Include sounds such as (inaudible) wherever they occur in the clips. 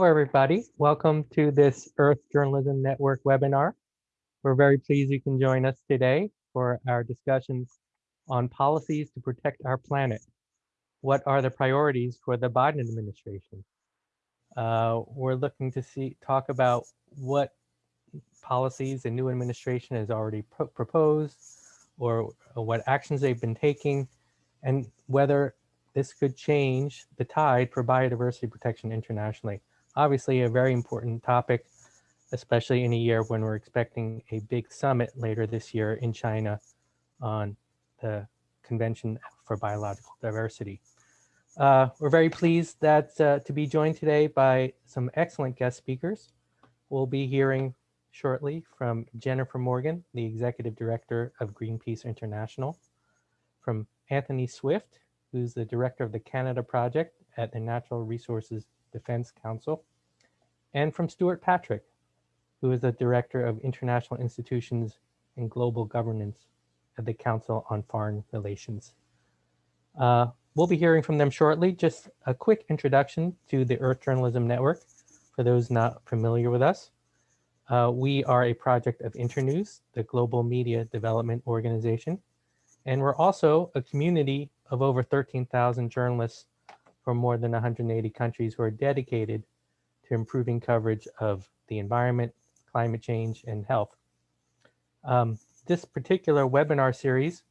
Hello, everybody. Welcome to this Earth Journalism Network webinar. We're very pleased you can join us today for our discussions on policies to protect our planet. What are the priorities for the Biden administration? Uh, we're looking to see talk about what policies the new administration has already pro proposed or what actions they've been taking and whether this could change the tide for biodiversity protection internationally obviously a very important topic, especially in a year when we're expecting a big summit later this year in China on the Convention for Biological Diversity. Uh, we're very pleased that uh, to be joined today by some excellent guest speakers. We'll be hearing shortly from Jennifer Morgan, the Executive Director of Greenpeace International, from Anthony Swift, who's the Director of the Canada Project at the Natural Resources Defense Council, and from Stuart Patrick, who is the Director of International Institutions and Global Governance at the Council on Foreign Relations. Uh, we'll be hearing from them shortly. Just a quick introduction to the Earth Journalism Network for those not familiar with us. Uh, we are a project of Internews, the global media development organization. And we're also a community of over 13,000 journalists from more than 180 countries who are dedicated to improving coverage of the environment, climate change, and health. Um, this particular webinar series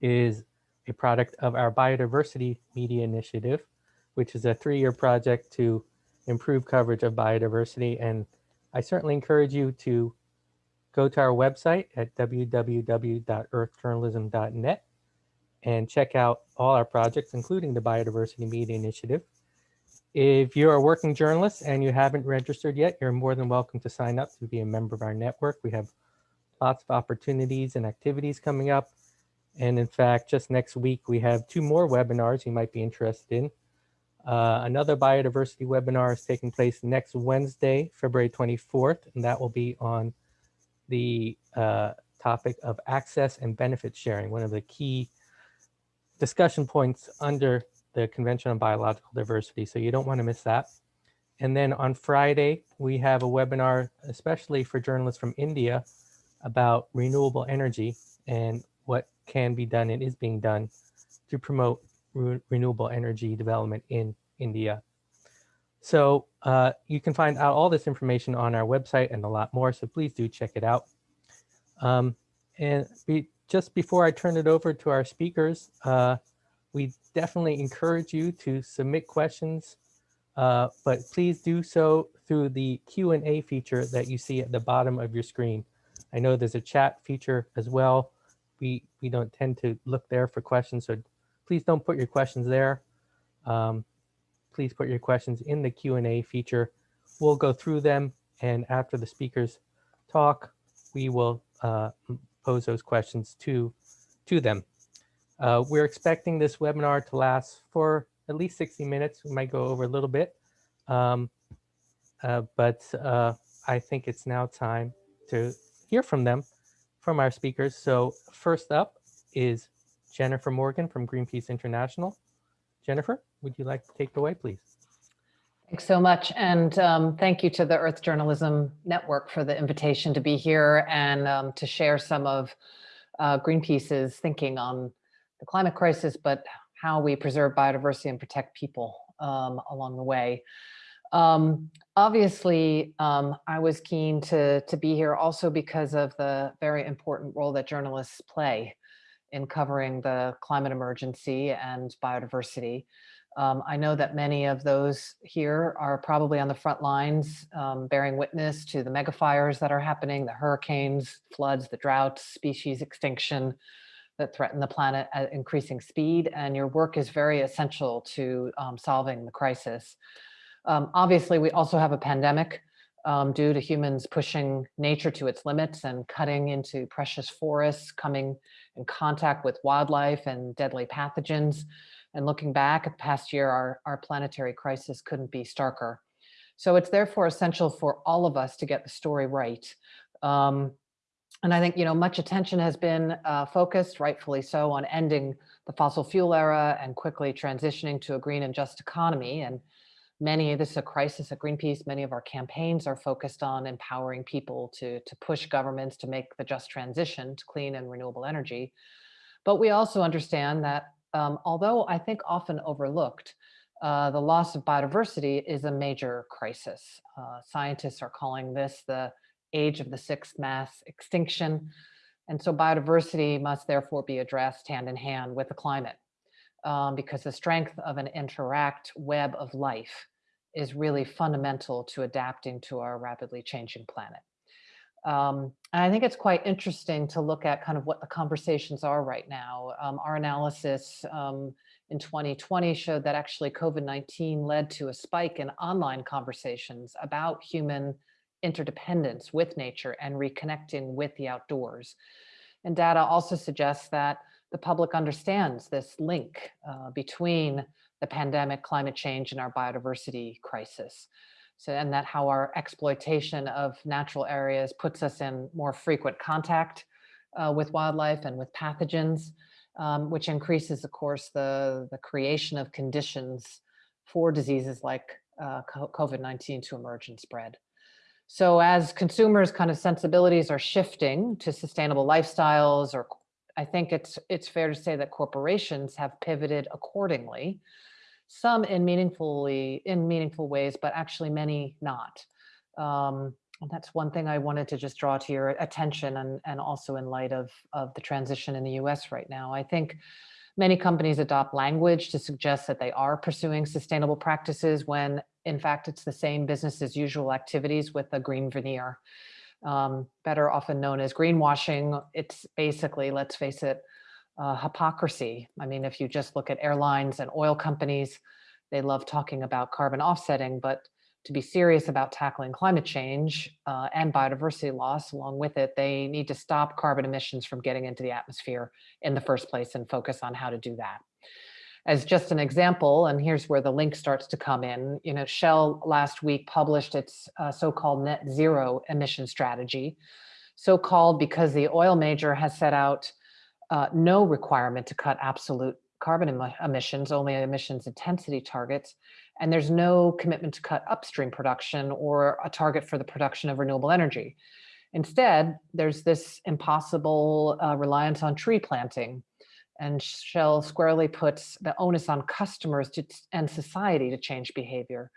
is a product of our Biodiversity Media Initiative, which is a three-year project to improve coverage of biodiversity. And I certainly encourage you to go to our website at www.earthjournalism.net and check out all our projects, including the Biodiversity Media Initiative. If you're a working journalist and you haven't registered yet, you're more than welcome to sign up to be a member of our network. We have lots of opportunities and activities coming up. And in fact, just next week, we have two more webinars you might be interested in. Uh, another biodiversity webinar is taking place next Wednesday, February 24th, and that will be on the uh, topic of access and benefit sharing, one of the key discussion points under the Convention on Biological Diversity. So you don't want to miss that. And then on Friday, we have a webinar, especially for journalists from India, about renewable energy and what can be done and is being done to promote re renewable energy development in India. So uh, you can find out all this information on our website and a lot more, so please do check it out. Um, and be, just before I turn it over to our speakers, uh, we definitely encourage you to submit questions, uh, but please do so through the Q&A feature that you see at the bottom of your screen. I know there's a chat feature as well. We, we don't tend to look there for questions, so please don't put your questions there. Um, please put your questions in the Q&A feature. We'll go through them, and after the speakers talk, we will uh, pose those questions to, to them. Uh, we're expecting this webinar to last for at least 60 minutes. We might go over a little bit, um, uh, but uh, I think it's now time to hear from them, from our speakers. So first up is Jennifer Morgan from Greenpeace International. Jennifer, would you like to take it away, please? Thanks so much. And um, thank you to the Earth Journalism Network for the invitation to be here and um, to share some of uh, Greenpeace's thinking on the climate crisis, but how we preserve biodiversity and protect people um, along the way. Um, obviously, um, I was keen to, to be here also because of the very important role that journalists play in covering the climate emergency and biodiversity. Um, I know that many of those here are probably on the front lines, um, bearing witness to the megafires that are happening, the hurricanes, floods, the droughts, species extinction that threaten the planet at increasing speed. And your work is very essential to um, solving the crisis. Um, obviously, we also have a pandemic um, due to humans pushing nature to its limits and cutting into precious forests, coming in contact with wildlife and deadly pathogens. And looking back at the past year, our, our planetary crisis couldn't be starker. So it's therefore essential for all of us to get the story right. Um, and I think, you know, much attention has been uh, focused, rightfully so, on ending the fossil fuel era and quickly transitioning to a green and just economy. And Many, this is a crisis at Greenpeace, many of our campaigns are focused on empowering people to, to push governments to make the just transition to clean and renewable energy. But we also understand that um, although I think often overlooked, uh, the loss of biodiversity is a major crisis. Uh, scientists are calling this the age of the sixth mass extinction. And so biodiversity must therefore be addressed hand in hand with the climate um, because the strength of an interact web of life is really fundamental to adapting to our rapidly changing planet. Um, and I think it's quite interesting to look at kind of what the conversations are right now. Um, our analysis um, in 2020 showed that actually COVID-19 led to a spike in online conversations about human interdependence with nature and reconnecting with the outdoors. And data also suggests that the public understands this link uh, between the pandemic, climate change, and our biodiversity crisis. So, and that how our exploitation of natural areas puts us in more frequent contact uh, with wildlife and with pathogens, um, which increases, of course, the, the creation of conditions for diseases like uh, COVID-19 to emerge and spread. So as consumers kind of sensibilities are shifting to sustainable lifestyles, or I think it's it's fair to say that corporations have pivoted accordingly some in meaningfully in meaningful ways, but actually many not. Um, and that's one thing I wanted to just draw to your attention and, and also in light of, of the transition in the US right now. I think many companies adopt language to suggest that they are pursuing sustainable practices when in fact it's the same business as usual activities with a green veneer. Um, better often known as greenwashing. It's basically, let's face it, uh, hypocrisy. I mean, if you just look at airlines and oil companies, they love talking about carbon offsetting, but to be serious about tackling climate change uh, and biodiversity loss along with it, they need to stop carbon emissions from getting into the atmosphere in the first place and focus on how to do that. As just an example, and here's where the link starts to come in, you know, Shell last week published its uh, so-called net zero emission strategy, so-called because the oil major has set out uh, no requirement to cut absolute carbon em emissions, only emissions intensity targets. And there's no commitment to cut upstream production or a target for the production of renewable energy. Instead, there's this impossible uh, reliance on tree planting. And Shell squarely puts the onus on customers to, and society to change behavior.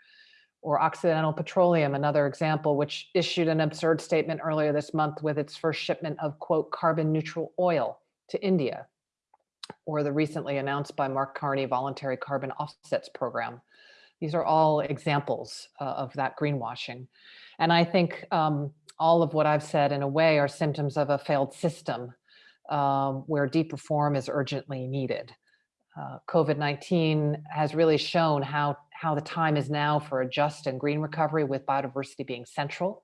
Or Occidental Petroleum, another example, which issued an absurd statement earlier this month with its first shipment of, quote, carbon neutral oil to India, or the recently announced by Mark Carney voluntary carbon offsets program. These are all examples uh, of that greenwashing. And I think um, all of what I've said in a way are symptoms of a failed system um, where deep reform is urgently needed. Uh, COVID-19 has really shown how, how the time is now for a just and green recovery with biodiversity being central.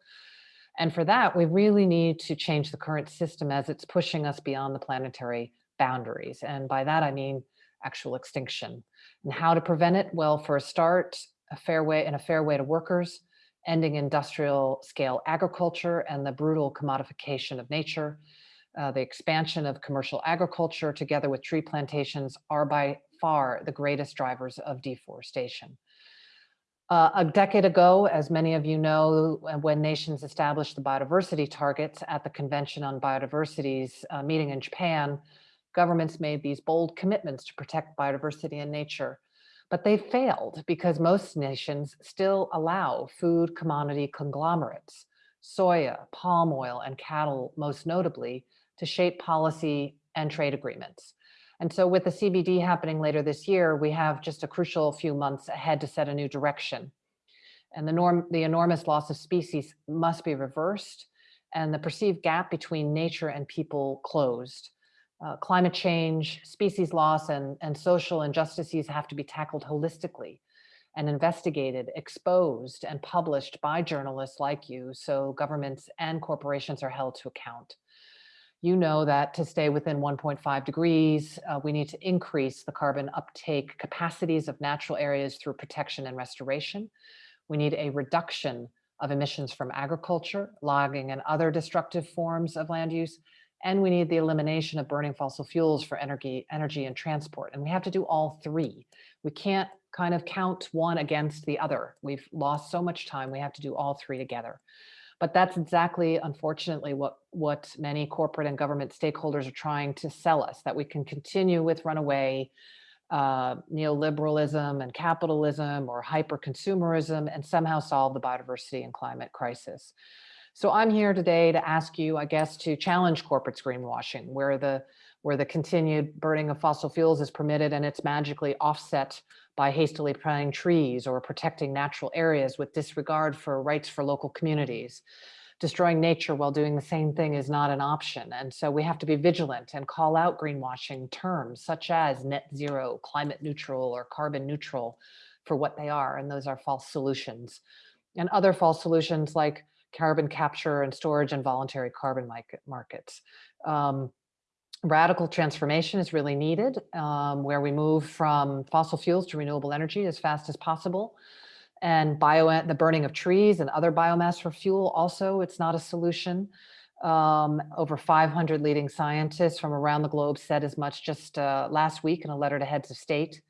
And for that, we really need to change the current system as it's pushing us beyond the planetary boundaries. And by that, I mean actual extinction. And how to prevent it? Well, for a start, a fair way and a fair way to workers, ending industrial scale agriculture and the brutal commodification of nature, uh, the expansion of commercial agriculture together with tree plantations are by far the greatest drivers of deforestation. Uh, a decade ago, as many of you know, uh, when nations established the biodiversity targets at the Convention on Biodiversity's uh, meeting in Japan, governments made these bold commitments to protect biodiversity and nature. But they failed because most nations still allow food commodity conglomerates, soya, palm oil, and cattle most notably, to shape policy and trade agreements. And so with the CBD happening later this year, we have just a crucial few months ahead to set a new direction. And the, norm, the enormous loss of species must be reversed and the perceived gap between nature and people closed. Uh, climate change, species loss, and, and social injustices have to be tackled holistically and investigated, exposed, and published by journalists like you so governments and corporations are held to account you know that to stay within 1.5 degrees, uh, we need to increase the carbon uptake capacities of natural areas through protection and restoration. We need a reduction of emissions from agriculture, logging, and other destructive forms of land use. And we need the elimination of burning fossil fuels for energy, energy and transport. And we have to do all three. We can't kind of count one against the other. We've lost so much time. We have to do all three together. But that's exactly, unfortunately, what, what many corporate and government stakeholders are trying to sell us, that we can continue with runaway uh, neoliberalism and capitalism or hyper-consumerism and somehow solve the biodiversity and climate crisis. So I'm here today to ask you, I guess, to challenge corporate greenwashing, where the where the continued burning of fossil fuels is permitted and it's magically offset by hastily planting trees or protecting natural areas with disregard for rights for local communities. Destroying nature while doing the same thing is not an option. And so we have to be vigilant and call out greenwashing terms such as net zero, climate neutral, or carbon neutral for what they are. And those are false solutions. And other false solutions like carbon capture and storage and voluntary carbon markets. Um, radical transformation is really needed, um, where we move from fossil fuels to renewable energy as fast as possible. And bio, the burning of trees and other biomass for fuel also, it's not a solution. Um, over 500 leading scientists from around the globe said as much just uh, last week in a letter to heads of state.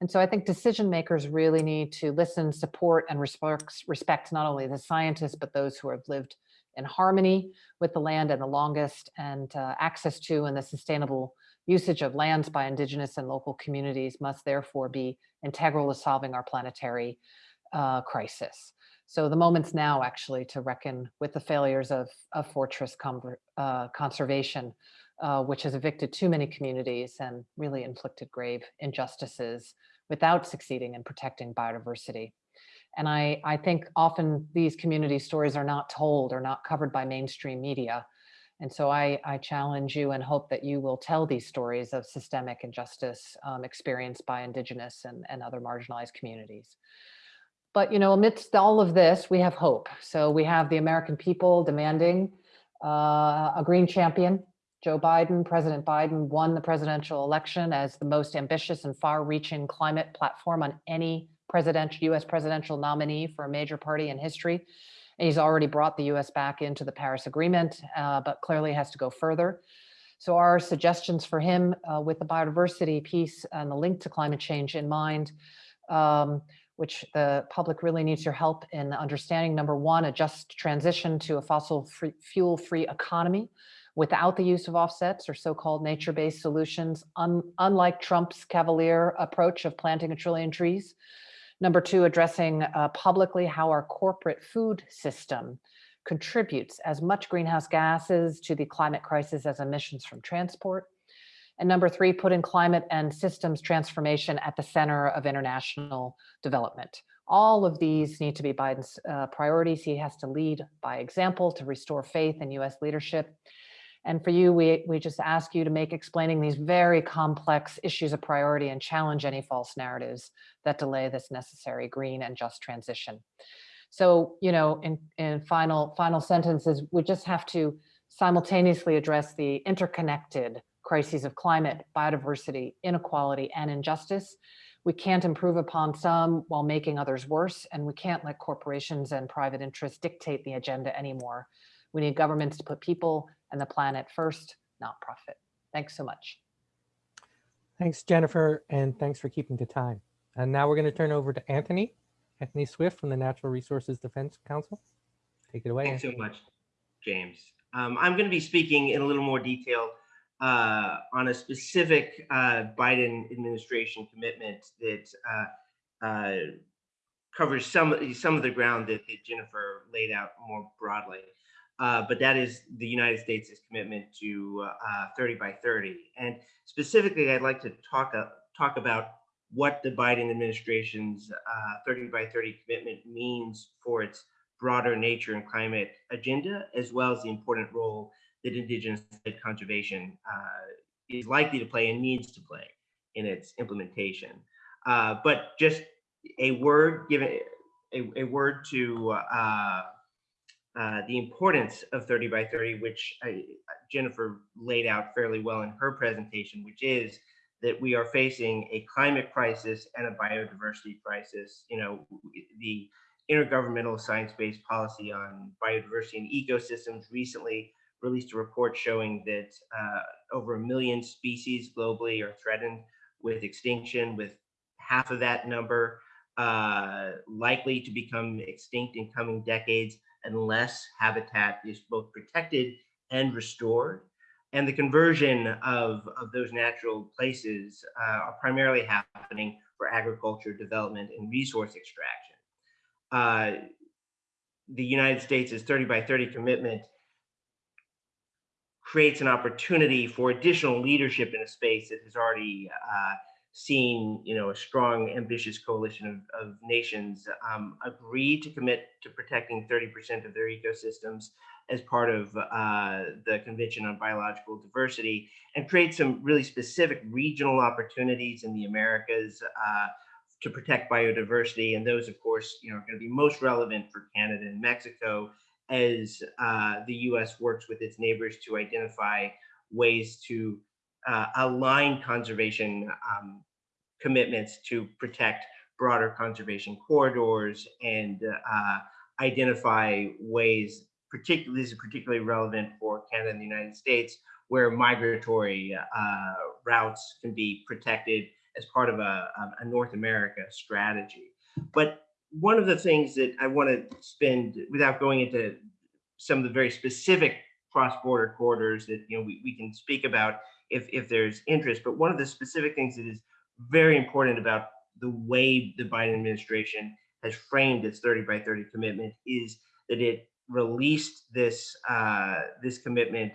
And so I think decision makers really need to listen, support, and respect, respect not only the scientists, but those who have lived in harmony with the land and the longest and uh, access to and the sustainable usage of lands by indigenous and local communities must therefore be integral to solving our planetary uh, crisis. So the moment's now actually to reckon with the failures of, of fortress uh, conservation, uh, which has evicted too many communities and really inflicted grave injustices without succeeding in protecting biodiversity. And I, I think often these community stories are not told or not covered by mainstream media. And so I, I challenge you and hope that you will tell these stories of systemic injustice um, experienced by indigenous and, and other marginalized communities. But you know, amidst all of this, we have hope. So we have the American people demanding uh, a green champion. Joe Biden, President Biden won the presidential election as the most ambitious and far-reaching climate platform on any presidential US presidential nominee for a major party in history. And he's already brought the US back into the Paris Agreement, uh, but clearly has to go further. So our suggestions for him uh, with the biodiversity piece and the link to climate change in mind, um, which the public really needs your help in understanding. Number one, a just transition to a fossil free, fuel free economy without the use of offsets or so-called nature-based solutions, un unlike Trump's cavalier approach of planting a trillion trees. Number two, addressing uh, publicly how our corporate food system contributes as much greenhouse gases to the climate crisis as emissions from transport. And number three, putting climate and systems transformation at the center of international development. All of these need to be Biden's uh, priorities. He has to lead by example to restore faith in US leadership. And for you, we, we just ask you to make explaining these very complex issues a priority and challenge any false narratives that delay this necessary green and just transition. So, you know, in, in final, final sentences, we just have to simultaneously address the interconnected crises of climate, biodiversity, inequality, and injustice. We can't improve upon some while making others worse, and we can't let corporations and private interests dictate the agenda anymore. We need governments to put people and the planet first, not profit. Thanks so much. Thanks, Jennifer, and thanks for keeping to time. And now we're going to turn over to Anthony, Anthony Swift from the Natural Resources Defense Council. Take it away. Thanks so much, James. Um, I'm going to be speaking in a little more detail uh, on a specific uh, Biden administration commitment that uh, uh covers some, some of the ground that, that Jennifer laid out more broadly. Uh, but that is the United States' commitment to uh, 30 by 30. And specifically, I'd like to talk, uh, talk about what the Biden administration's uh, 30 by 30 commitment means for its broader nature and climate agenda, as well as the important role that indigenous conservation uh, is likely to play and needs to play in its implementation. But just a word given, a, a word to uh, the importance of 30 by 30, which I, Jennifer laid out fairly well in her presentation, which is that we are facing a climate crisis and a biodiversity crisis. You know, the Intergovernmental Science-Based Policy on Biodiversity and Ecosystems recently released a report showing that uh, over a million species globally are threatened with extinction, with half of that number uh, likely to become extinct in coming decades unless habitat is both protected and restored. And the conversion of, of those natural places uh, are primarily happening for agriculture, development, and resource extraction. Uh, the United States' 30 by 30 commitment creates an opportunity for additional leadership in a space that has already uh, seen, you know, a strong, ambitious coalition of, of nations um, agree to commit to protecting 30% of their ecosystems as part of uh, the Convention on Biological Diversity and create some really specific regional opportunities in the Americas uh, to protect biodiversity. And those, of course, you know, are going to be most relevant for Canada and Mexico as uh, the US works with its neighbors to identify ways to uh, align conservation um, commitments to protect broader conservation corridors and uh, identify ways, particularly, this is particularly relevant for Canada and the United States, where migratory uh, routes can be protected as part of a, a North America strategy. But one of the things that I want to spend, without going into some of the very specific cross-border corridors that you know we, we can speak about if, if there's interest, but one of the specific things that is very important about the way the Biden administration has framed its 30 by 30 commitment is that it released this uh, this commitment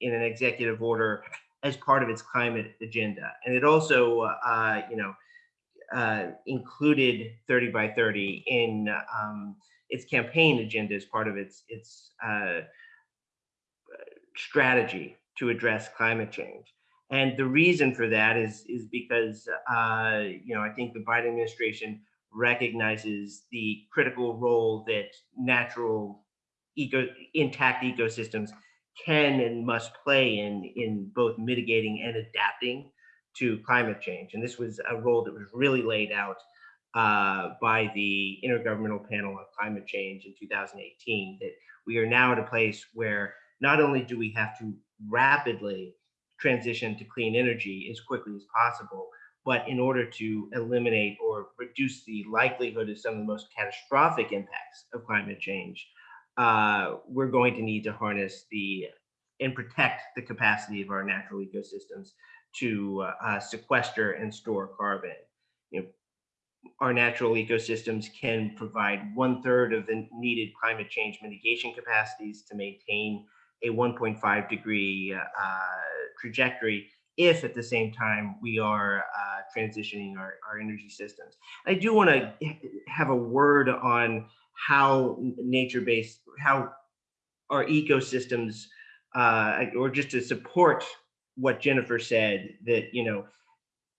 in an executive order as part of its climate agenda, and it also uh, you know uh, included 30 by 30 in um, its campaign agenda as part of its its uh, strategy to address climate change. And the reason for that is, is because, uh, you know, I think the Biden administration recognizes the critical role that natural eco intact ecosystems can and must play in, in both mitigating and adapting to climate change. And this was a role that was really laid out uh, by the Intergovernmental Panel on Climate Change in 2018, that we are now at a place where not only do we have to rapidly transition to clean energy as quickly as possible. But in order to eliminate or reduce the likelihood of some of the most catastrophic impacts of climate change, uh, we're going to need to harness the and protect the capacity of our natural ecosystems to uh, sequester and store carbon. You know, our natural ecosystems can provide one third of the needed climate change mitigation capacities to maintain a 1.5 degree uh, trajectory if at the same time we are uh, transitioning our, our energy systems. I do want to have a word on how nature-based, how our ecosystems, uh, or just to support what Jennifer said, that, you know,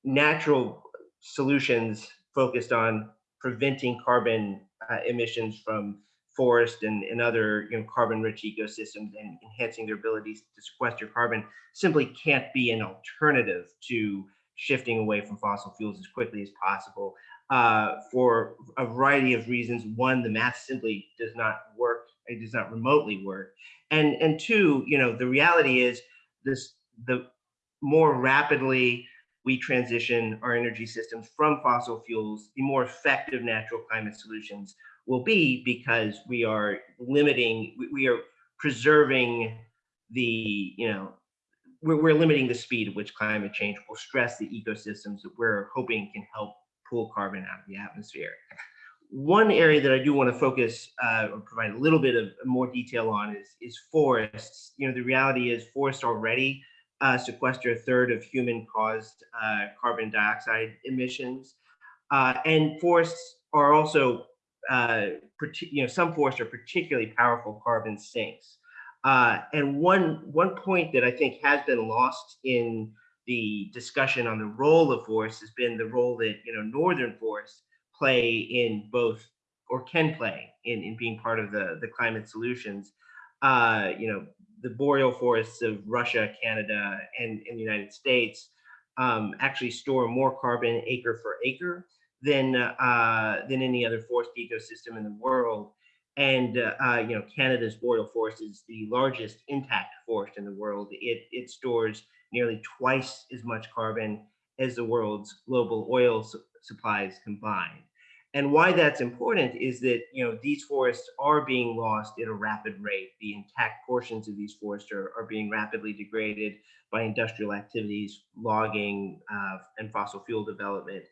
natural solutions focused on preventing carbon uh, emissions from forest and, and other you know, carbon-rich ecosystems and enhancing their abilities to sequester carbon simply can't be an alternative to shifting away from fossil fuels as quickly as possible uh, for a variety of reasons. One, the math simply does not work. It does not remotely work. And, and two, you know, the reality is this, the more rapidly we transition our energy systems from fossil fuels, the more effective natural climate solutions will be because we are limiting, we, are preserving the, you know, we're, we're limiting the speed at which climate change will stress the ecosystems that we're hoping can help pull carbon out of the atmosphere. One area that I do want to focus uh, or provide a little bit of more detail on is, is forests. You know, the reality is forests already uh, sequester a third of human caused uh, carbon dioxide emissions. Uh, and forests are also uh, you know, some forests are particularly powerful carbon sinks. Uh, and one, one point that I think has been lost in the discussion on the role of forests has been the role that, you know, northern forests play in both or can play in, in being part of the, the climate solutions. Uh, you know, the boreal forests of Russia, Canada, and, and the United States um, actually store more carbon acre for acre than uh, than any other forest ecosystem in the world. And uh, you know, Canada's boreal forest is the largest intact forest in the world. It it stores nearly twice as much carbon as the world's global oil supplies combined. And why that's important is that you know these forests are being lost at a rapid rate. The intact portions of these forests are, are being rapidly degraded by industrial activities, logging, uh, and fossil fuel development.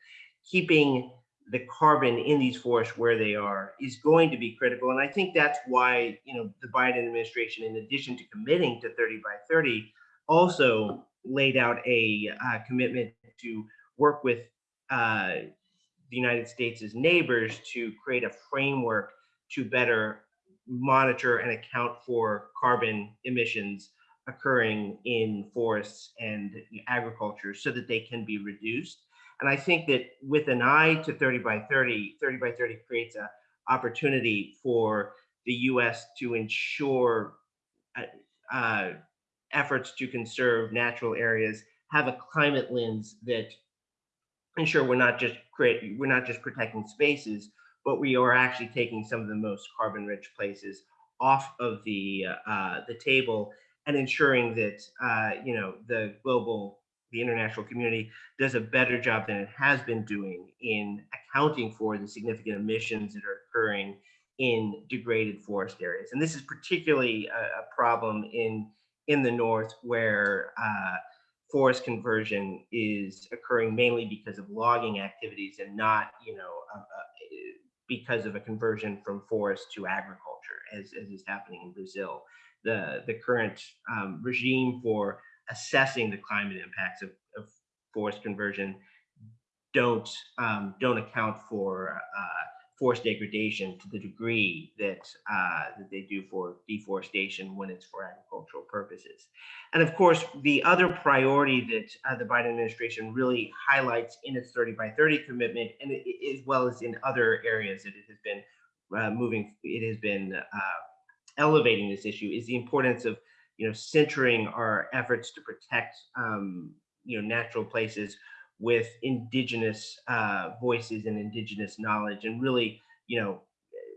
Keeping the carbon in these forests where they are is going to be critical. And I think that's why you know the Biden administration, in addition to committing to 30 by 30, also laid out a uh, commitment to work with uh, the United States' neighbors to create a framework to better monitor and account for carbon emissions occurring in forests and agriculture so that they can be reduced. And I think that with an eye to 30 by 30, 30 by 30 creates a opportunity for the US to ensure uh, uh, efforts to conserve natural areas have a climate lens that ensure we're not just create we're not just protecting spaces, but we are actually taking some of the most carbon rich places off of the uh, the table and ensuring that uh, you know the global the international community does a better job than it has been doing in accounting for the significant emissions that are occurring in degraded forest areas. And this is particularly a, a problem in in the north where uh, forest conversion is occurring mainly because of logging activities and not, you know, uh, uh, because of a conversion from forest to agriculture, as, as is happening in Brazil. The, the current um, regime for assessing the climate impacts of, of forest conversion don't um, don't account for uh, forest degradation to the degree that, uh, that they do for deforestation when it's for agricultural purposes. And of course, the other priority that uh, the Biden administration really highlights in its 30 by 30 commitment, and it, as well as in other areas that it has been uh, moving, it has been uh, elevating this issue, is the importance of you know centering our efforts to protect um, you know natural places with indigenous uh, voices and indigenous knowledge and really, you know,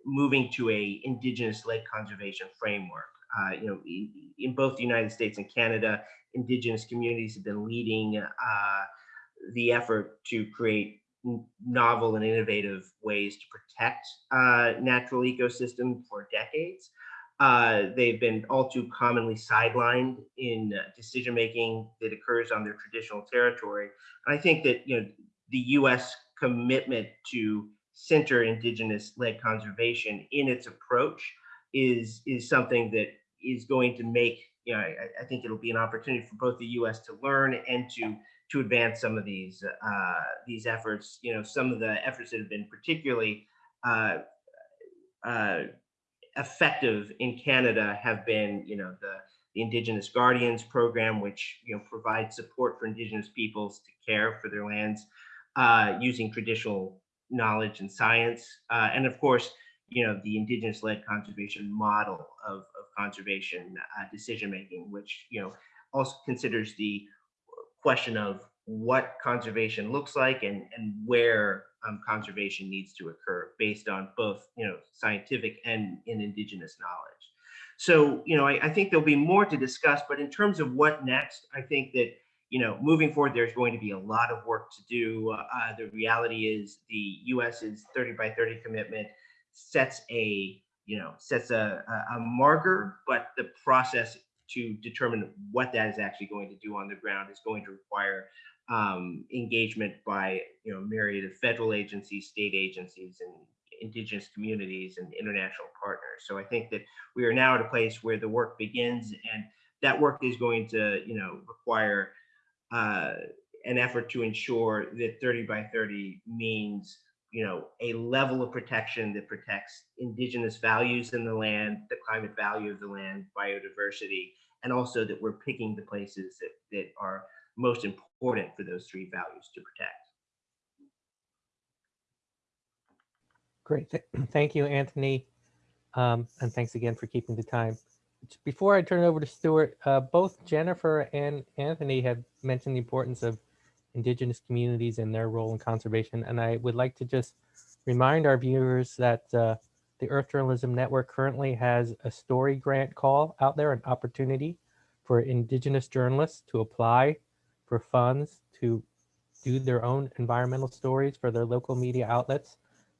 moving to a indigenous-led conservation framework. Uh, you know, in, in, both the United States and Canada, indigenous communities have been leading uh, the effort to create novel and innovative ways to protect uh, natural ecosystems for decades. Uh, they've been all too commonly sidelined in uh, decision making that occurs on their traditional territory. And I think that you know the U.S. commitment to center indigenous-led conservation in its approach is is something that is going to make you know I, I think it'll be an opportunity for both the U.S. to learn and to to advance some of these uh, these efforts. You know, some of the efforts that have been particularly uh, uh, effective in Canada have been, you know, the, the Indigenous Guardians program, which you know provides support for Indigenous peoples to care for their lands uh, using traditional knowledge and science, uh, and of course, you know, the Indigenous-led conservation model of, of conservation uh, decision making, which you know also considers the question of what conservation looks like and, and where um, conservation needs to occur based on both, you know, scientific and, in indigenous knowledge. So, you know, I, I think there'll be more to discuss, but in terms of what next, I think that, you know, moving forward, there's going to be a lot of work to do. Uh, the reality is the US's 30 by 30 commitment sets a, you know, sets a, a, a marker, but the process to determine what that is actually going to do on the ground is going to require um, engagement by you know myriad of federal agencies, state agencies, and indigenous communities and international partners. So I think that we are now at a place where the work begins, and that work is going to you know require uh, an effort to ensure that 30 by 30 means you know a level of protection that protects indigenous values in the land, the climate value of the land, biodiversity, and also that we're picking the places that, that are most important for those three values to protect. Great. Th (clears throat) thank you, Anthony. Um, and thanks again for keeping the time. Before I turn it over to Stuart, uh, both Jennifer and Anthony have mentioned the importance of indigenous communities and their role in conservation. And I would like to just remind our viewers that uh, the Earth Journalism Network currently has a story grant call out there, an opportunity for indigenous journalists to apply for funds to do their own environmental stories for their local media outlets.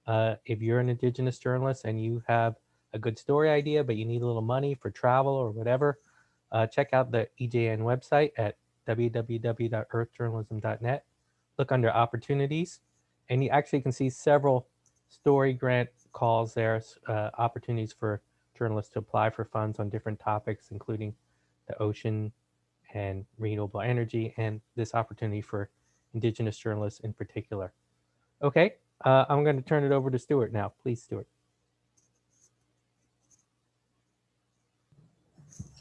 Uh, if you're an Indigenous journalist and you have a good story idea, but you need a little money for travel or whatever, uh, check out the EJN website at www.earthjournalism.net. Look under opportunities, and you actually can see several story grant calls there, uh, opportunities for journalists to apply for funds on different topics, including the ocean and renewable energy, and this opportunity for Indigenous journalists in particular. Okay, uh, I'm going to turn it over to Stuart now. Please, Stuart.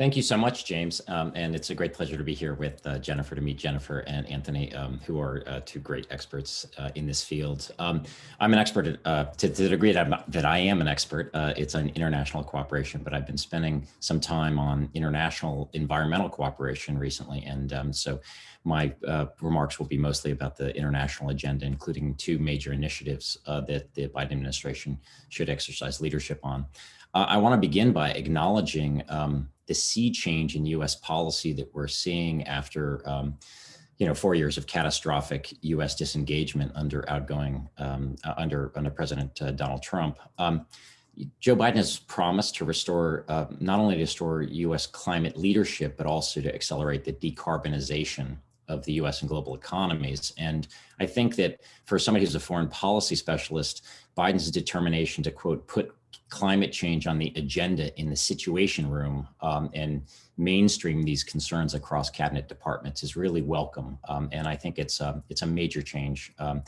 Thank you so much, James. Um, and it's a great pleasure to be here with uh, Jennifer, to meet Jennifer and Anthony, um, who are uh, two great experts uh, in this field. Um, I'm an expert at, uh, to, to, the degree that, I'm, that I am an expert. Uh, it's on international cooperation, but I've been spending some time on international environmental cooperation recently. And um, so my uh, remarks will be mostly about the international agenda, including two major initiatives that the Biden administration should exercise leadership on. I want to begin by acknowledging um, the sea change in U.S. policy that we're seeing after, um, you know, four years of catastrophic U.S. disengagement under outgoing um, uh, under under President uh, Donald Trump. Um, Joe Biden has promised to restore uh, not only to restore U.S. climate leadership, but also to accelerate the decarbonization of the U.S. and global economies. And I think that for somebody who's a foreign policy specialist, Biden's determination to quote put climate change on the agenda in the situation room um, and mainstream these concerns across cabinet departments is really welcome. Um, and I think it's, um, it's a major change um,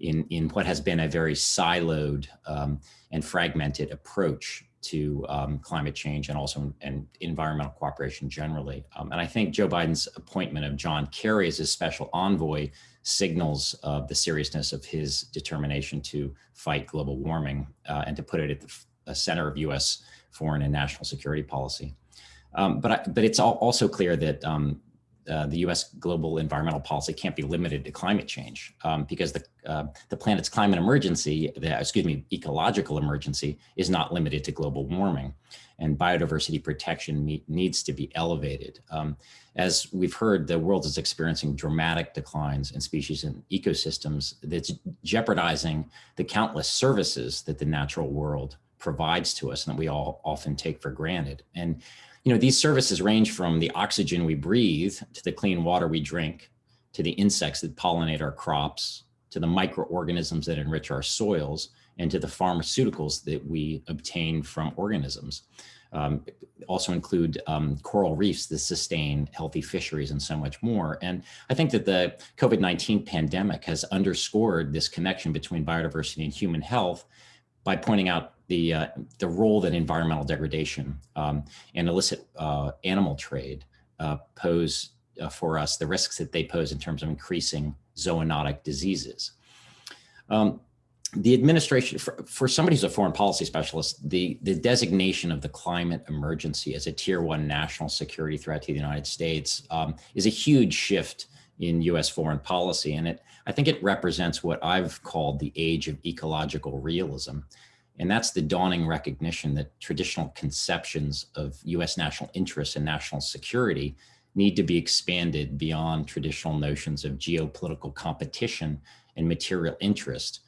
in, in what has been a very siloed um, and fragmented approach to um, climate change and also and environmental cooperation generally. and I think Joe Biden's appointment of John Kerry as his special envoy signals of the seriousness of his determination to fight global warming uh, and to put it at the a center of U.S. foreign and national security policy. Um, but, I, but it's also clear that um, uh, the U.S. global environmental policy can't be limited to climate change um, because the uh, the planet's climate emergency, the, excuse me, ecological emergency, is not limited to global warming, and biodiversity protection need, needs to be elevated. Um, as we've heard, the world is experiencing dramatic declines in species and ecosystems that's jeopardizing the countless services that the natural world provides to us and that we all often take for granted. And, you know, these services range from the oxygen we breathe to the clean water we drink, to the insects that pollinate our crops, to the microorganisms that enrich our soils, and to the pharmaceuticals that we obtain from organisms. Um, also include um, coral reefs that sustain healthy fisheries and so much more. And I think that the COVID-19 pandemic has underscored this connection between biodiversity and human health by pointing out the, uh, the role that environmental degradation um, and illicit uh, animal trade uh, pose uh, for us, the risks that they pose in terms of increasing zoonotic diseases. Um, the administration, for, for somebody who's a foreign policy specialist, the, the designation of the climate emergency as a tier one national security threat to the United States um, is a huge shift in US foreign policy. And it, I think it represents what I've called the age of ecological realism. And that's the dawning recognition that traditional conceptions of US national interests and national security need to be expanded beyond traditional notions of geopolitical competition and material interest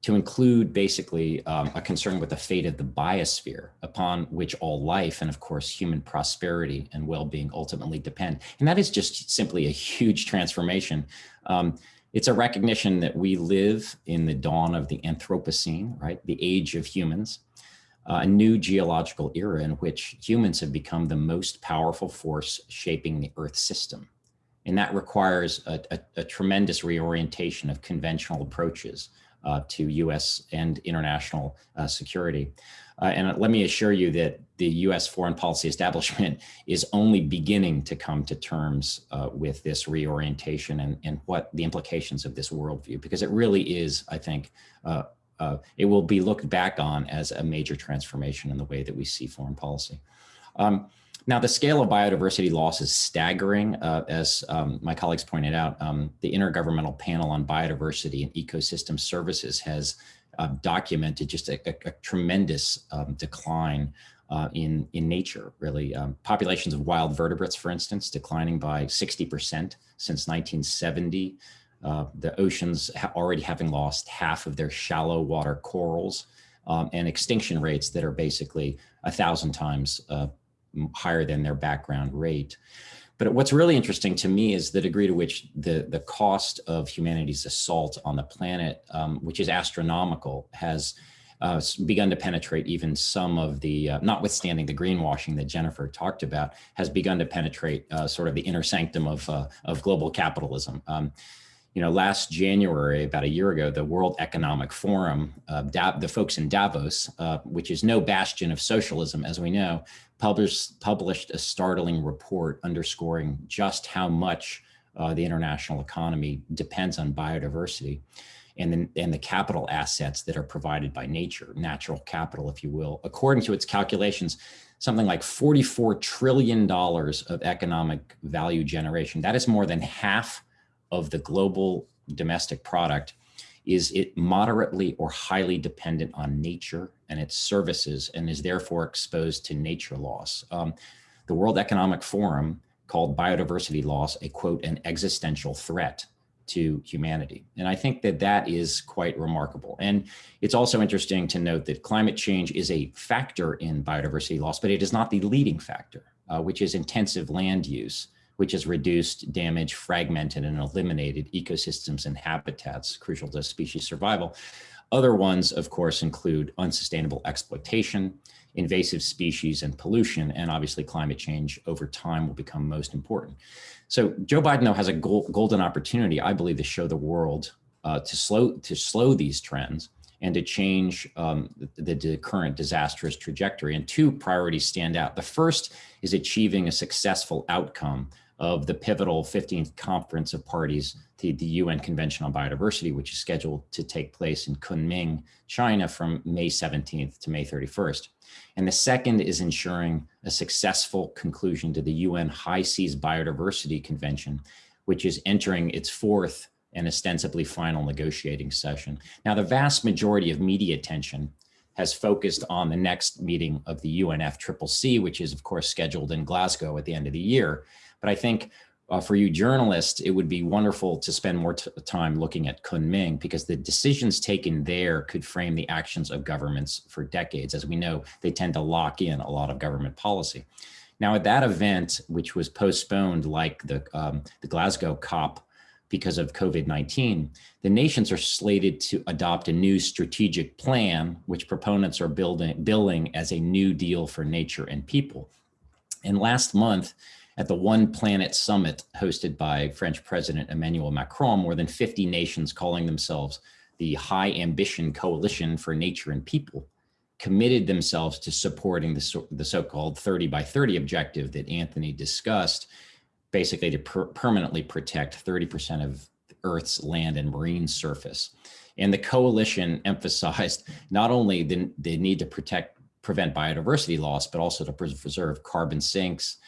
to include basically um, a concern with the fate of the biosphere upon which all life and of course human prosperity and well-being ultimately depend. And that is just simply a huge transformation. Um, it's a recognition that we live in the dawn of the Anthropocene, right? The age of humans, uh, a new geological era in which humans have become the most powerful force shaping the Earth system. And that requires a, a, a tremendous reorientation of conventional approaches uh, to US and international uh, security. Uh, and let me assure you that the US foreign policy establishment (laughs) is only beginning to come to terms uh, with this reorientation and, and what the implications of this worldview, because it really is, I think, uh, it will be looked back on as a major transformation in the way that we see foreign policy. Um, now, the scale of biodiversity loss is staggering. Uh, as um, my colleagues pointed out, um, the Intergovernmental Panel on Biodiversity and Ecosystem Services has uh, documented just a, a, a tremendous um, decline uh, in, in nature, really. Um, populations of wild vertebrates, for instance, declining by 60% since 1970. uh, the oceans ha already having lost half of their shallow water corals, um, and extinction rates that are basically a thousand times uh, higher than their background rate. But what's really interesting to me is the degree to which the, the cost of humanity's assault on the planet, um, which is astronomical, has uh, begun to penetrate even some of the, uh, notwithstanding the greenwashing that Jennifer talked about, has begun to penetrate uh, sort of the inner sanctum of, uh, of global capitalism. Um, you know, last January, about a year ago, the World Economic Forum, uh, the folks in Davos, uh, which is no bastion of socialism, as we know, published, published a startling report underscoring just how much uh, the international economy depends on biodiversity and the, and the capital assets that are provided by nature, natural capital, if you will. According to its calculations, something like $44 trillion of economic value generation. That is more than half of the global domestic product is it moderately or highly dependent on nature and its services and is therefore exposed to nature loss. Um, the World Economic Forum called biodiversity loss a quote, an existential threat to humanity. And I think that that is quite remarkable. And it's also interesting to note that climate change is a factor in biodiversity loss, but it is not the leading factor, uh, which is intensive land use which has reduced, damaged, fragmented, and eliminated ecosystems and habitats crucial to species survival. Other ones, of course, include unsustainable exploitation, invasive species and pollution, and obviously climate change over time will become most important. So Joe Biden though has a golden opportunity, I believe, to show the world uh, to slow to slow these trends and to change um, the, the, current disastrous trajectory. And two priorities stand out. The first is achieving a successful outcome of the pivotal 15th Conference of Parties to the UN Convention on Biodiversity, which is scheduled to take place in Kunming, China from May 17th to May 31st. And the second is ensuring a successful conclusion to the UN High Seas Biodiversity Convention, which is entering its fourth and ostensibly final negotiating session. Now, the vast majority of media attention has focused on the next meeting of the UNFCCC, which is of course scheduled in Glasgow at the end of the year. But I think uh, for you journalists, it would be wonderful to spend more time looking at Kunming because the decisions taken there could frame the actions of governments for decades. As we know, they tend to lock in a lot of government policy. Now at that event, which was postponed like the, um, the Glasgow COP because of COVID-19, the nations are slated to adopt a new strategic plan, which proponents are building, billing as a new deal for nature and people. And last month, at the One Planet Summit hosted by French President Emmanuel Macron, more than 50 nations calling themselves the High Ambition Coalition for Nature and People committed themselves to supporting the, so, the so-called 30 by 30 objective that Anthony discussed, basically to per permanently protect 30% of Earth's land and marine surface. And the coalition (laughs) emphasized not only the, the need to protect, prevent biodiversity loss, but also to preserve carbon sinks,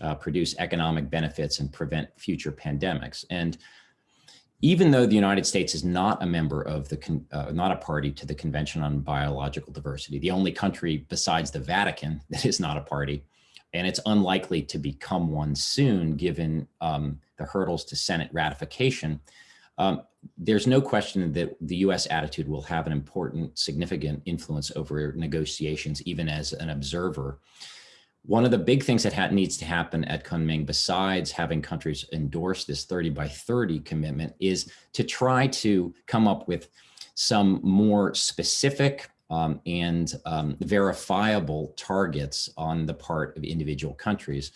uh, produce economic benefits and prevent future pandemics. And even though the United States is not a member of the, uh, not a party to the Convention on Biological Diversity, the only country besides the Vatican (laughs) that is not a party, and it's unlikely to become one soon given um, the hurdles to Senate ratification, um, there's no question that the US attitude will have an important, significant influence over negotiations, even as an observer. One of the big things that needs to happen at Kunming, besides having countries endorse this 30 by 30 commitment, is to try to come up with some more specific um, and um, verifiable targets on the part of individual countries.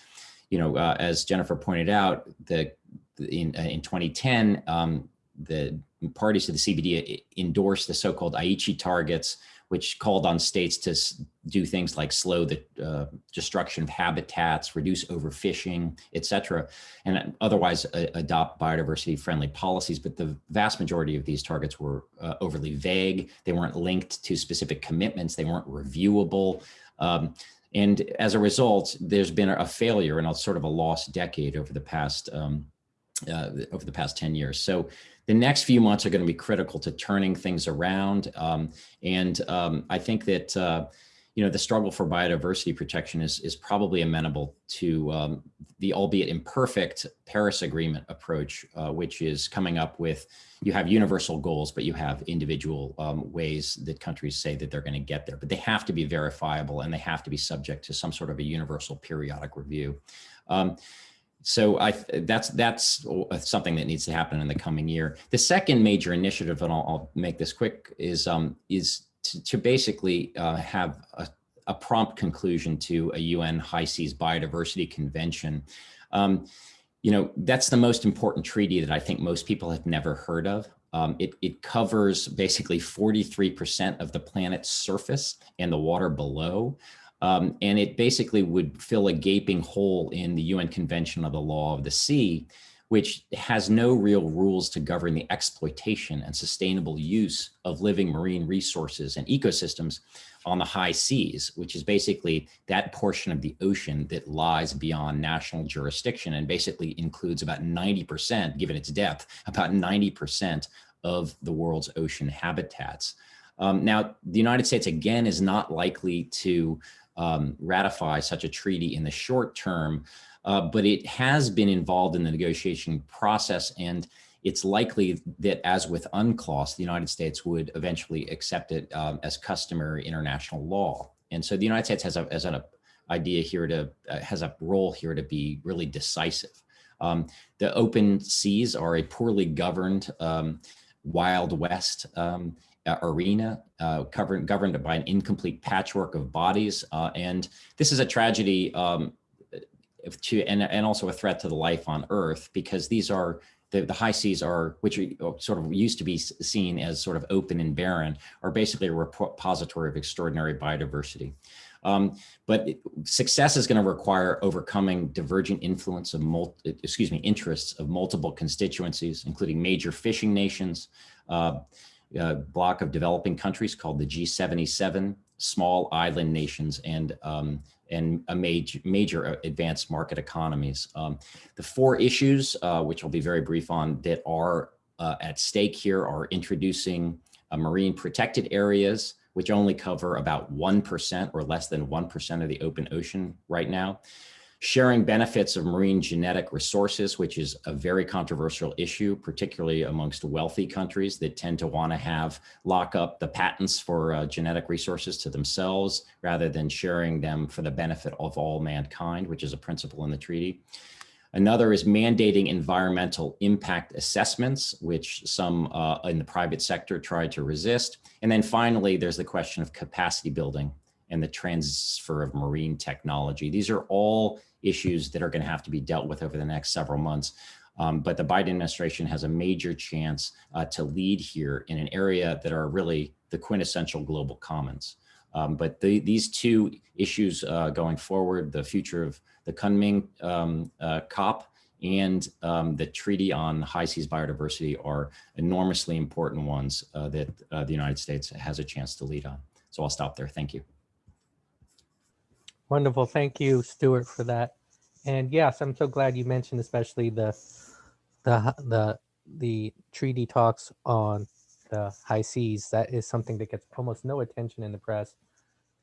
You know, uh, as Jennifer pointed out, the in, uh, in 2010, um, the parties to the CBD endorsed the so-called Aichi targets, which called on states to do things like slow the uh, destruction of habitats, reduce overfishing, et cetera, and otherwise uh, adopt biodiversity friendly policies. But the vast majority of these targets were uh, overly vague. They weren't linked to specific commitments. They weren't reviewable. Um, and as a result, there's been a failure and a sort of a lost decade over the past um, uh, over the past 10 years. So the next few months are going to be critical to turning things around. Um, and um, I think that, uh, you know, the struggle for biodiversity protection is, is probably amenable to um, the albeit imperfect Paris Agreement approach, uh, which is coming up with, you have universal goals, but you have individual um, ways that countries say that they're going to get there, but they have to be verifiable and they have to be subject to some sort of a universal periodic review. So I, that's that's something that needs to happen in the coming year. The second major initiative, and I'll, I'll make this quick, is um, is to, to basically uh, have a, a, prompt conclusion to a UN High Seas Biodiversity Convention. Um, you know, that's the most important treaty that I think most people have never heard of. Um, it, it, covers basically 43% of the planet's surface and the water below. Um, and it basically would fill a gaping hole in the UN Convention of the Law of the Sea, which has no real rules to govern the exploitation and sustainable use of living marine resources and ecosystems on the high seas, which is basically that portion of the ocean that lies beyond national jurisdiction and basically includes about 90%, given its depth, about 90% of the world's ocean habitats. Um, now, the United States, again, is not likely to um, ratify such a treaty in the short term, uh, but it has been involved in the negotiation process and it's likely that as with UNCLOS, the United States would eventually accept it um, as customary international law. And so the United States has, a, has an idea here to, uh, has a role here to be really decisive. Um, the open seas are a poorly governed um, Wild West um, uh, arena uh, governed, governed by an incomplete patchwork of bodies. Uh, and this is a tragedy um, to, and, and also a threat to the life on Earth because these are the, the high seas are, which are uh, sort of used to be seen as sort of open and barren, are basically a repository of extraordinary biodiversity. Um, but success is going to require overcoming divergent influence of, multi, excuse me, interests of multiple constituencies, including major fishing nations, uh, a block of developing countries called the G77, small island nations, and um, and a major, major uh, advanced market economies. Um, the four issues, uh, which I'll be very brief on, that are uh, at stake here are introducing uh, marine protected areas, which only cover about 1% or less than 1% of the open ocean right now sharing benefits of marine genetic resources, which is a very controversial issue, particularly amongst wealthy countries that tend to want to have lock up the patents for uh, genetic resources to themselves rather than sharing them for the benefit of all mankind, which is a principle in the treaty. Another is mandating environmental impact assessments, which some uh, in the private sector tried to resist. And then finally, there's the question of capacity building and the transfer of marine technology. These are all issues that are going to have to be dealt with over the next several months. Um, but the Biden administration has a major chance uh, to lead here in an area that are really the quintessential global commons. Um, but the, these two issues uh, going forward, the future of the Kunming um, uh, COP and um, the Treaty on High Seas Biodiversity are enormously important ones uh, that uh, the United States has a chance to lead on. So I'll stop there. Thank you. Wonderful. Thank you, Stuart, for that. And yes, I'm so glad you mentioned especially the the the the treaty talks on the high seas. That is something that gets almost no attention in the press.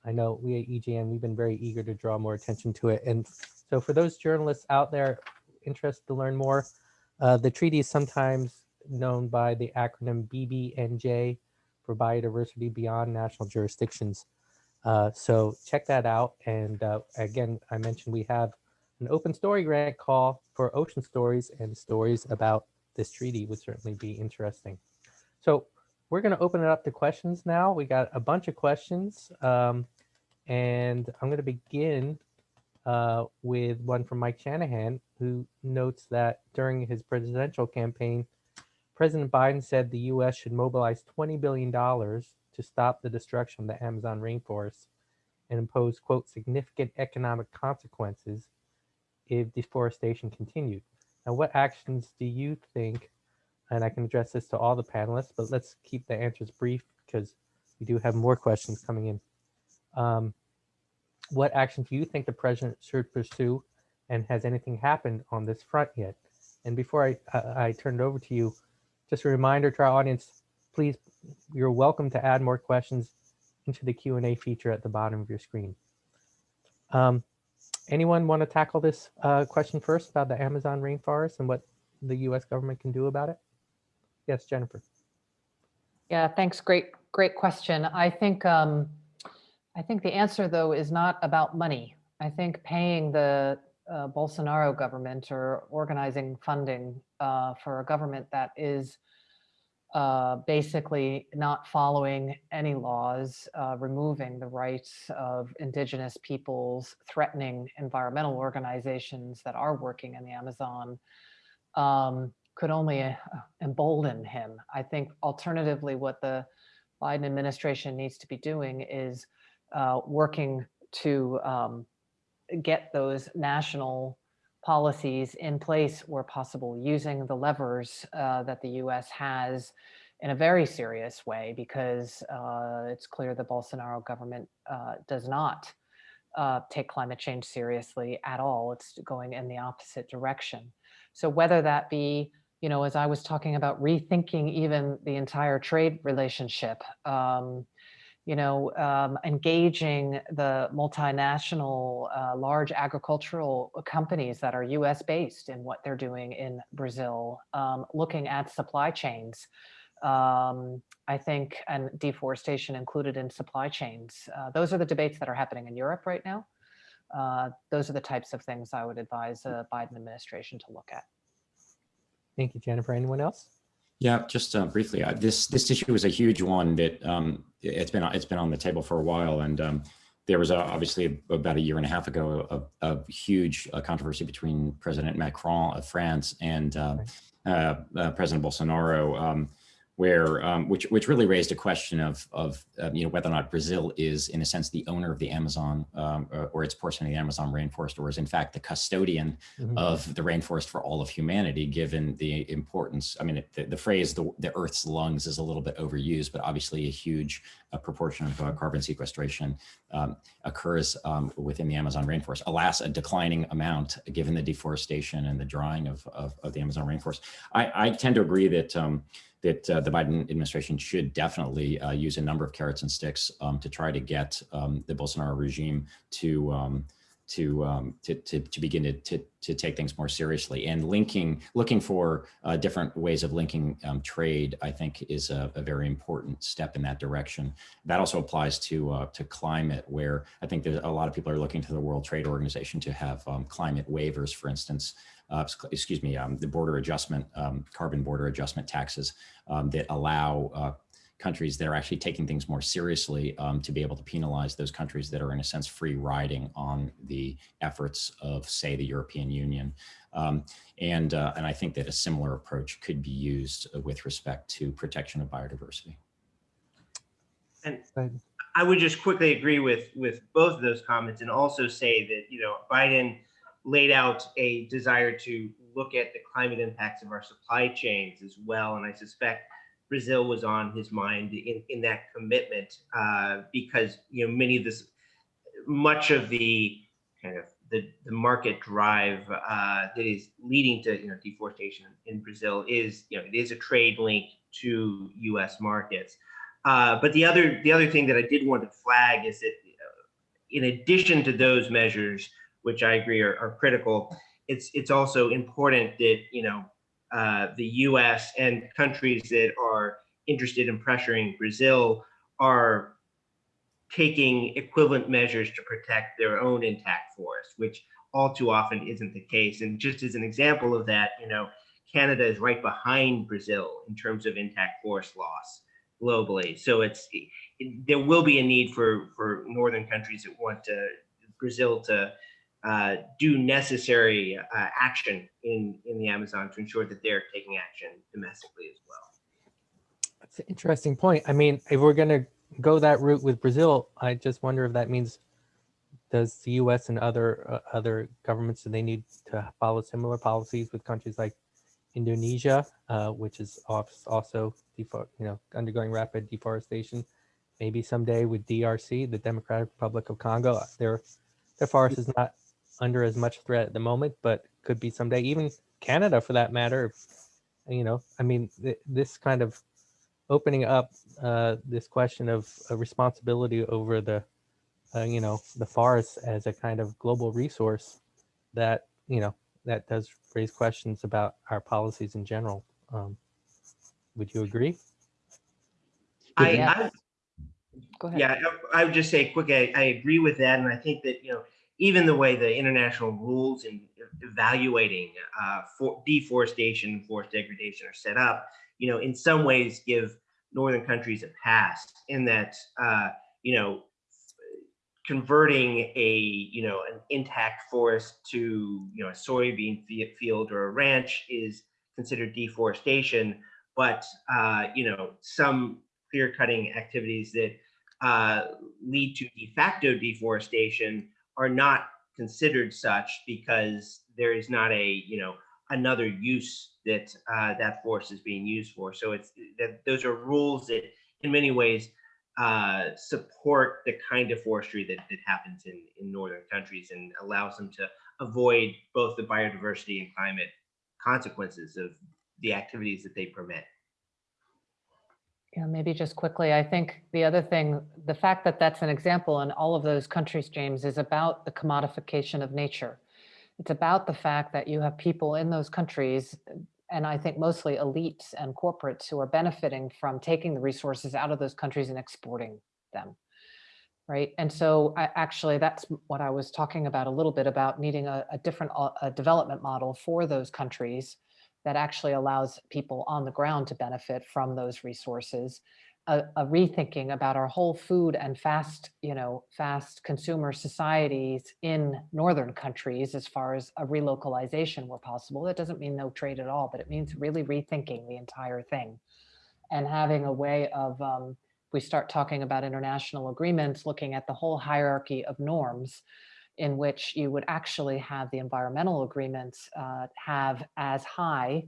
I know we at EJN, we've been very eager to draw more attention to it. And so for those journalists out there interested to learn more, uh, the treaty is sometimes known by the acronym BBNJ for Biodiversity Beyond National Jurisdictions. Uh, so check that out. And uh, again, I mentioned we have an open story grant call for ocean stories and stories about this treaty would certainly be interesting. So we're going to open it up to questions now. We got a bunch of questions. Um, and I'm going to begin uh, with one from Mike Shanahan, who notes that during his presidential campaign, President Biden said the U.S. should mobilize $20 billion to stop the destruction of the Amazon rainforest and impose, quote, significant economic consequences if deforestation continued. Now, what actions do you think, and I can address this to all the panelists, but let's keep the answers brief because we do have more questions coming in. Um, what actions do you think the president should pursue and has anything happened on this front yet? And before I, I, I turn it over to you, just a reminder to our audience, please, you're welcome to add more questions into the Q and A feature at the bottom of your screen. Um, anyone want to tackle this uh, question first about the Amazon rainforest and what the U.S. government can do about it? Yes, Jennifer. Yeah, thanks. Great, great question. I think, um, I think the answer though is not about money. I think paying the uh, Bolsonaro government or organizing funding uh, for a government that is uh, basically not following any laws, uh, removing the rights of indigenous peoples, threatening environmental organizations that are working in the Amazon, um, could only uh, embolden him. I think alternatively, what the Biden administration needs to be doing is uh, working to um, get those national policies in place where possible, using the levers uh, that the US has in a very serious way, because uh, it's clear the Bolsonaro government uh, does not uh, take climate change seriously at all. It's going in the opposite direction. So whether that be, you know, as I was talking about rethinking even the entire trade relationship, um, you know, um, engaging the multinational uh, large agricultural companies that are US based in what they're doing in Brazil, um, looking at supply chains, um, I think, and deforestation included in supply chains. Uh, those are the debates that are happening in Europe right now. Uh, those are the types of things I would advise the Biden administration to look at. Thank you, Jennifer. Anyone else? Yeah, just uh, briefly, uh, this this issue is a huge one that um, it's been it's been on the table for a while, and um, there was a, obviously about a year and a half ago a, a huge uh, controversy between President Macron of France and uh, uh, uh, President Bolsonaro. Um, where um, which which really raised a question of of um, you know whether or not Brazil is in a sense the owner of the Amazon um, or, or, its portion of the Amazon rainforest, or is in fact the custodian mm -hmm. of the rainforest for all of humanity, given the importance. I mean, the, the phrase the, the Earth's lungs is a little bit overused, but obviously a huge uh, proportion of uh, carbon sequestration um, occurs um, within the Amazon rainforest. Alas, a declining amount given the deforestation and the drying of, of, of the Amazon rainforest. I, I tend to agree that um, that uh, the Biden administration should definitely uh, use a number of carrots and sticks um, to try to get um, the Bolsonaro regime to um, to, um, to, to, to, begin to, to, to, take things more seriously and linking, looking for uh, different ways of linking um, trade, I think is a, a, very important step in that direction. That also applies to, uh, to climate where I think there's a lot of people are looking to the World Trade Organization to have um, climate waivers, for instance, uh, excuse me, um, the border adjustment, um, carbon border adjustment taxes um, that allow uh, countries that are actually taking things more seriously um, to be able to penalize those countries that are in a sense free riding on the efforts of say the European Union. Um, and, uh, and I think that a similar approach could be used with respect to protection of biodiversity. And I would just quickly agree with, with both of those comments and also say that, you know, Biden laid out a desire to look at the climate impacts of our supply chains as well. And I suspect Brazil was on his mind in, in that commitment uh, because you know many of this, much of the kind of the, the market drive uh, that is leading to you know deforestation in Brazil is you know it is a trade link to U.S. markets. Uh, but the other the other thing that I did want to flag is that uh, in addition to those measures, which I agree are, are critical, it's it's also important that you know uh, the US and countries that are interested in pressuring Brazil are taking equivalent measures to protect their own intact forest, which all too often isn't the case. And just as an example of that, you know, Canada is right behind Brazil in terms of intact forest loss globally. So it's it, there will be a need for for northern countries that want to Brazil to uh, do necessary uh, action in, in the Amazon to ensure that they're taking action domestically as well. That's an interesting point. I mean, if we're going to go that route with Brazil, I just wonder if that means does the U.S. and other uh, other governments do they need to follow similar policies with countries like Indonesia, uh, which is also you know undergoing rapid deforestation. Maybe someday with DRC, the Democratic Republic of Congo, their their forest is not under as much threat at the moment, but could be someday. Even Canada, for that matter. You know, I mean, th this kind of opening up uh, this question of uh, responsibility over the, uh, you know, the forests as a kind of global resource that, you know, that does raise questions about our policies in general. Um, Would you agree? I, Yeah. I Go ahead. Yeah, I I would just say quick, I, I agree with that. And I think that, you know, even the way the international rules in evaluating uh, for deforestation, forest degradation are set up, you know, in some ways give northern countries a pass in that, uh, you know, converting a, you know, an intact forest to, you know, a soybean field or a ranch is considered deforestation. But, uh, you know, some clear cutting activities that uh, lead to de facto deforestation are not considered such because there is not a you know another use that uh, that force is being used for. So it's that those are rules that in many ways uh, support the kind of forestry that, that happens in, in northern countries and allows them to avoid both the biodiversity and climate consequences of the activities that they permit. Yeah, maybe just quickly, I think the other thing, the fact that that's an example in all of those countries, James, is about the commodification of nature. It's about the fact that you have people in those countries, and I think mostly elites and corporates who are benefiting from taking the resources out of those countries and exporting them. Right. And so I, actually, that's what I was talking about a little bit about needing a, a different uh, a development model for those countries that actually allows people on the ground to benefit from those resources. A, a, rethinking about our whole food and fast, you know, fast consumer societies in northern countries as far as a relocalization where possible. That doesn't mean no trade at all, but it means really rethinking the entire thing and having a way of, um, we start talking about international agreements, looking at the whole hierarchy of norms in which you would actually have the environmental agreements uh, have as high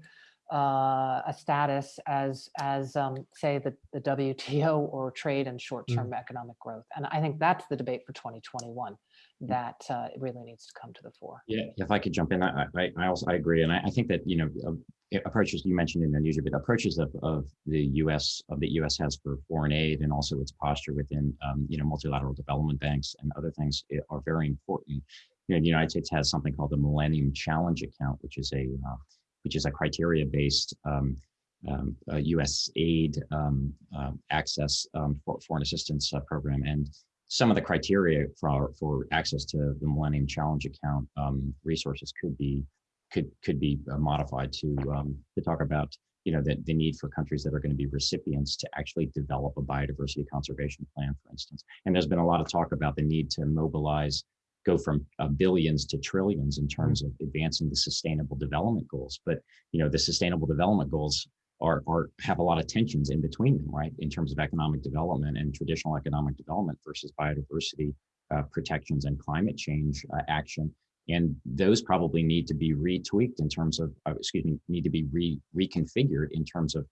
uh, a status as, as um, say, the, the WTO or trade and short-term economic growth. And I think that's the debate for 2021 that uh, really needs to come to the fore. Yeah, if I could jump in, I, I, I also I agree, and I, I think that you know uh, approaches you mentioned in Indonesia, but approaches of, of the U.S. of the U.S. has for foreign aid and also its posture within um, you know multilateral development banks and other things eh, are very important. You know, the United States has something called the Millennium Challenge Account, which is a uh, which is a criteria-based um, um, U.S. aid um, uh, access um, for foreign assistance uh, program, and some of the criteria for for access to the Millennium Challenge account um, resources could be could could be uh, modified to um, to talk about you know the, the need for countries that are going to be recipients to actually develop a biodiversity conservation plan, for instance. And there's been a lot of talk about the need to mobilize, go from uh, billions to trillions in terms of advancing the sustainable development goals. But you know the sustainable development goals are, are have a lot of tensions in between them, right? In terms of economic development and traditional economic development versus biodiversity uh, protections and climate change uh, action. And those probably need to be retweaked in terms of, uh, excuse me, need to be re reconfigured in terms of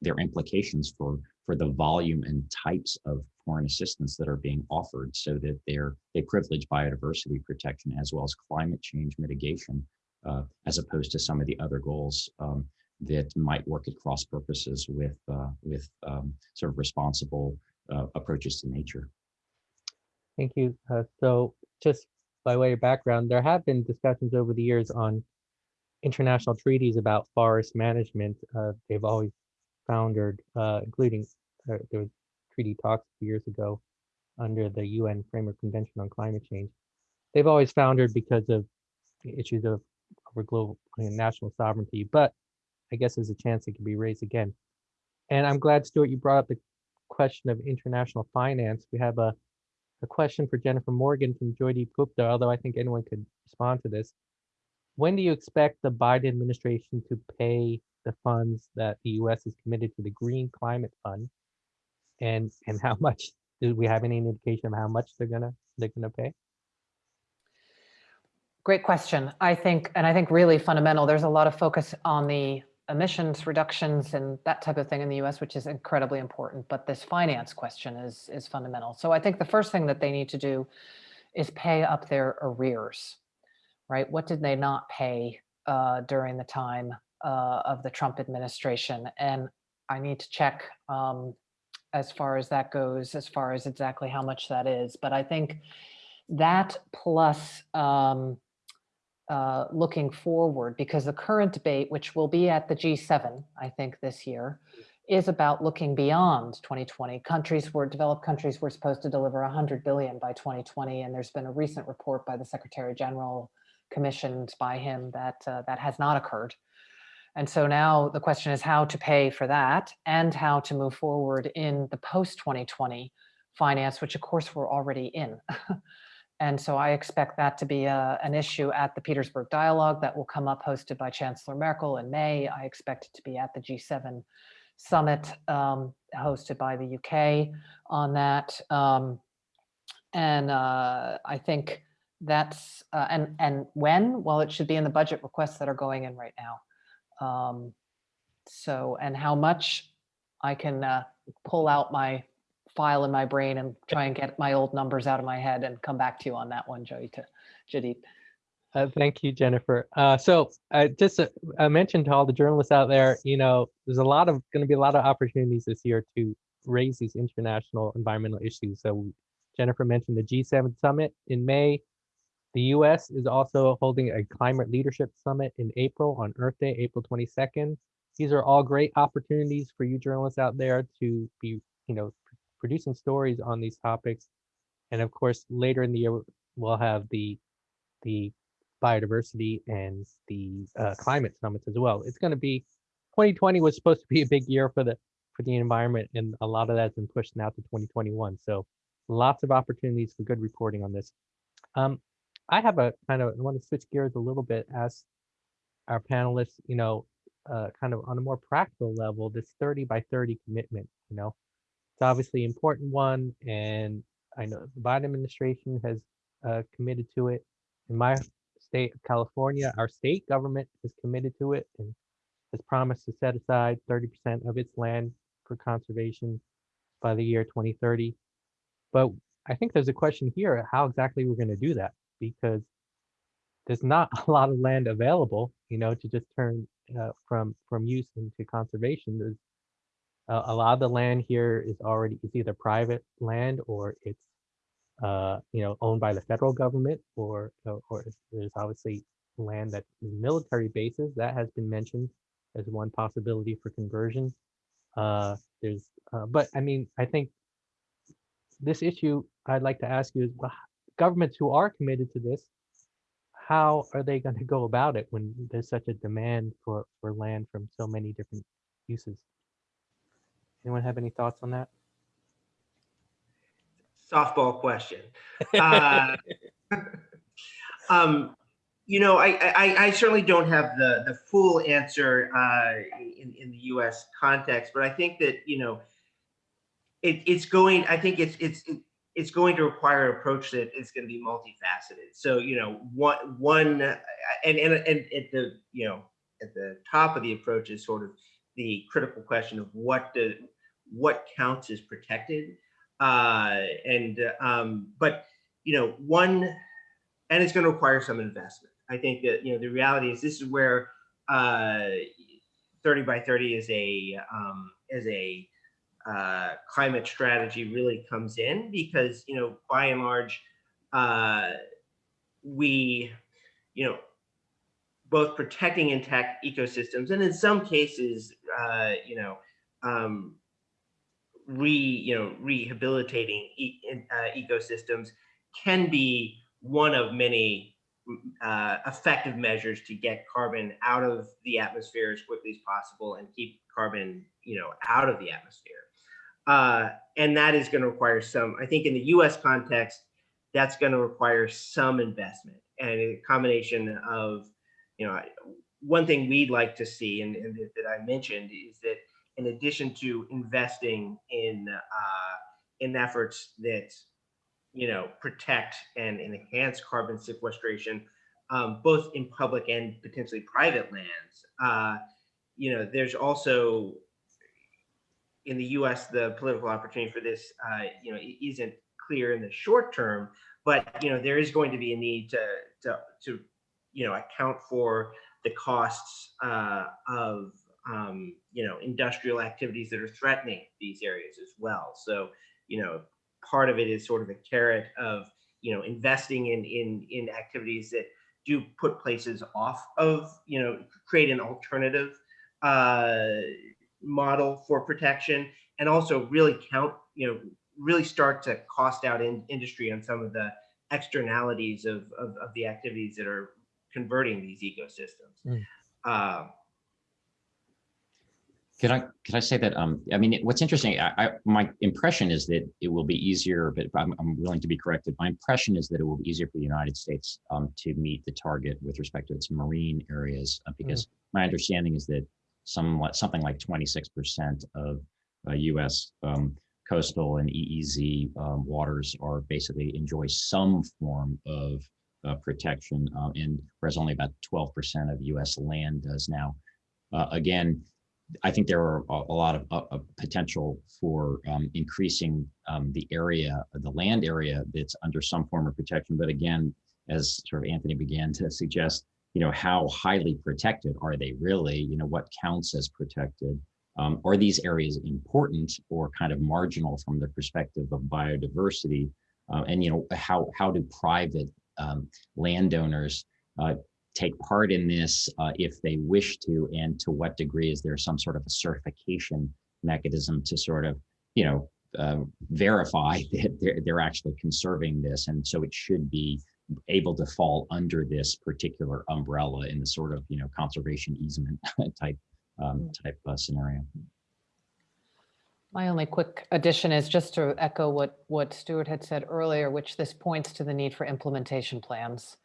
their implications for for the volume and types of foreign assistance that are being offered, so that they're they privilege biodiversity protection as well as climate change mitigation, uh, as opposed to some of the other goals. Um, that might work at cross purposes with uh, with um, sort of responsible uh, approaches to nature. Thank you. Uh, so just by way of background, there have been discussions over the years on international treaties about forest management. Uh, they've always foundered, uh, including uh, there was treaty talks years ago under the UN Framework Convention on Climate Change. They've always foundered because of issues of over global national sovereignty, but I guess there's a chance it can be raised again. And I'm glad, Stuart, you brought up the question of international finance. We have a, a question for Jennifer Morgan from Joydeep Gupta, although I think anyone could respond to this. When do you expect the Biden administration to pay the funds that the US is committed to the Green Climate Fund? And and how (laughs) much do we have any indication of how much they're gonna they're gonna pay? Great question. I think, and I think really fundamental, there's a lot of focus on the emissions reductions and that type of thing in the US, which is incredibly important. But this finance question is, is fundamental. So I think the first thing that they need to do is pay up their arrears, right? What did they not pay uh, during the time uh, of the Trump administration? And I need to check um, as far as that goes, as far as exactly how much that is. But I think that plus um, uh, looking forward, because the current debate, which will be at the G7, I think this year, is about looking beyond 2020. Countries were, developed countries were supposed to deliver 100 billion by 2020, and there's been a recent report by the Secretary General commissioned by him that uh, that has not occurred. And so now the question is how to pay for that and how to move forward in the post 2020 finance, which of course we're already in. (laughs) and so I expect that to be a, an issue at the Petersberg Dialogue that will come up hosted by Chancellor Merkel in May. I expect it to be at the G7 summit um, hosted by the UK on that. Um, and uh, I think that's, uh, and, and when? Well, it should be in the budget requests that are going in right now. Um, so, and how much I can uh, pull out my file in my brain and try and get my old numbers out of my head and come back to you on that one, Joey, to Jadid. Uh, thank you, Jennifer. Uh, so uh, just uh, I mentioned to all the journalists out there, you know, there's a lot of going to be a lot of opportunities this year to raise these international environmental issues. So Jennifer mentioned the G7 summit in May. The US is also holding a climate leadership summit in April on Earth Day, April 22nd. These are all great opportunities for you journalists out there to be, you know, producing stories on these topics. And of course, later in the year, we'll have the the biodiversity and the uh, climate summits as well. It's going to be 2020 was supposed to be a big year for the for the environment, and a lot of that's been pushed now to 2021. So lots of opportunities for good reporting on this. Um, I have a kind of I want to switch gears a little bit, ask our panelists, you know, uh, kind of on a more practical level, this 30 by 30 commitment, you know, it's obviously an important one, and I know the Biden administration has uh, committed to it. In my state of California, our state government is committed to it and has promised to set aside 30% of its land for conservation by the year 2030. But I think there's a question here, how exactly we're going to do that, because there's not (laughs) a lot of land available, you know, to just turn uh, from from use into conservation. There's uh, a lot of the land here is already is either private land or it's uh, you know owned by the federal government, or or, there's obviously land that is military bases that has been mentioned as one possibility for conversion. Uh, there's, uh, but I mean, I think this issue I'd like to ask you is governments who are committed to this, how are they going to go about it when there's such a demand for, for land from so many different uses? Anyone have any thoughts on that? Softball question. Uh, (laughs) um, you know, I, I, I, certainly don't have the, the full answer uh, in, in the U.S. context, but I think that, you know, it, it's going, I think it's, it's, it's going to require an approach that is going to be multifaceted. So, you know, one, one, and, and, and at the, you know, at the top of the approach is sort of the critical question of what what counts as protected. Uh, and, um, but, you know, one, and it's going to require some investment. I think that, you know, the reality is this is where uh, 30 by 30 is a, um, is a uh, climate strategy really comes in because, you know, by and large, uh, we, you know, both protecting intact ecosystems and in some cases, uh, you know, um, re, you know, rehabilitating e uh, ecosystems can be one of many uh, effective measures to get carbon out of the atmosphere as quickly as possible and keep carbon, you know, out of the atmosphere. Uh, and that is going to require some, I think in the US context, that's going to require some investment and a combination of, you know, one thing we'd like to see and, and that I mentioned is that in addition to investing in uh, in efforts that you know protect and, enhance carbon sequestration, um, both in public and potentially private lands. Uh, you know, there's also in the U.S. the political opportunity for this, uh, you know, isn't clear in the short term, but you know there is going to be a need to to to you know account for the costs uh, of um, you know, industrial activities that are threatening these areas as well. So, you know, part of it is sort of a carrot of, you know, investing in in in activities that do put places off of, you know, create an alternative uh, model for protection, and also really count, you know, really start to cost out in industry on some of the externalities of, of, of the activities that are converting these ecosystems. Mm. Uh, Can I, can I say that, um, I mean, what's interesting, I, I, my impression is that it will be easier, but I'm, I'm willing to be corrected. My impression is that it will be easier for the United States, um, to meet the target with respect to its marine areas, uh, because my understanding is that somewhat, something like twenty-six percent of, uh, US, um, coastal and EEZ, um, waters are basically enjoy some form of, protection, uh, and whereas only about twelve percent of US land does now. Uh, again, I think there are a, lot of uh, uh, potential for um, increasing um, the area, the land area that's under some form of protection. But again, as sort of Anthony began to suggest, you know, how highly protected are they really? You know, what counts as protected? Um, are these areas important or kind of marginal from the perspective of biodiversity? Uh, and you know, how how do private um, landowners uh, take part in this uh, if they wish to, and to what degree is there some sort of a certification mechanism to sort of, you know, uh, verify (laughs) that they're, they're actually conserving this. And so it should be able to fall under this particular umbrella in the sort of, you know, conservation easement (laughs) type um, type uh, scenario. My only quick addition is just to echo what, what Stuart had said earlier, which this points to the need for implementation plans,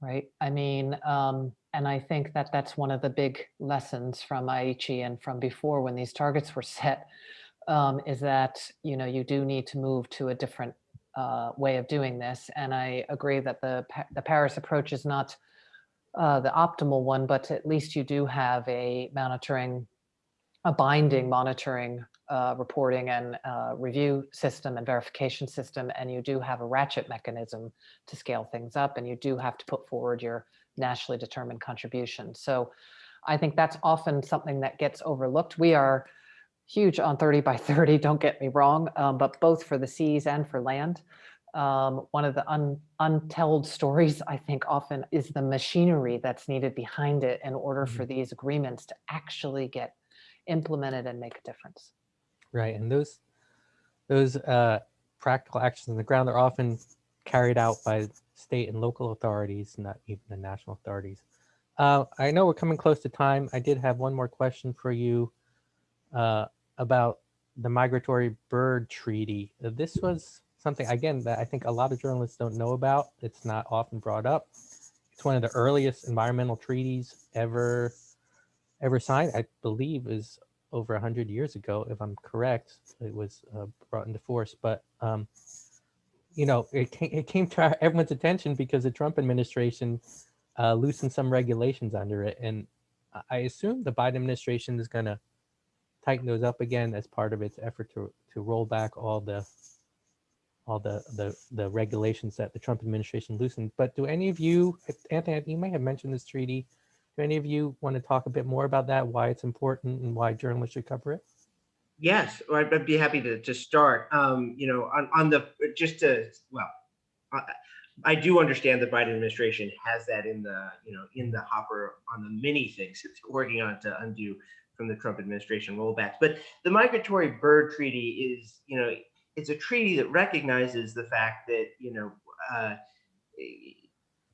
right? I mean, um, and I think that that's one of the big lessons from Aichi and from before when these targets were set, um, is that, you know, you do need to move to a different uh, way of doing this. And I agree that the, the Paris approach is not uh, the optimal one, but at least you do have a monitoring, a binding monitoring, uh, reporting and uh, review system and verification system, and you do have a ratchet mechanism to scale things up, and you do have to put forward your nationally determined contribution. So I think that's often something that gets overlooked. We are huge on 30 by 30, don't get me wrong, um, but both for the seas and for land. Um, one of the un, untold stories, I think, often is the machinery that's needed behind it in order for these agreements to actually get implemented and make a difference. Right, and those those uh, practical actions on the ground are often carried out by state and local authorities, not even the national authorities. Uh, I know we're coming close to time. I did have one more question for you uh, about the migratory bird treaty. This was something again that I think a lot of journalists don't know about. It's not often brought up. It's one of the earliest environmental treaties ever ever signed. I believe is over 100 years ago, if I'm correct, it was uh, brought into force. But, um, you know, it came, it came to our, everyone's attention because the Trump administration uh, loosened some regulations under it. And I- assume the Biden administration is going to tighten those up again as part of its effort to, to roll back all the all the, the the regulations that the Trump administration loosened. But do any of you, Anthony, you may have mentioned this treaty. Do any of you want to talk a bit more about that, why it's important and why journalists should cover it? Yes, I'd be happy to, to start. Um, you know, on, on the, just to, well, I, I do understand the Biden administration has that in the, you know, in the hopper on the many things it's working on to undo from the Trump administration rollbacks. But the migratory bird treaty is, you know, it's a treaty that recognizes the fact that, you know, uh,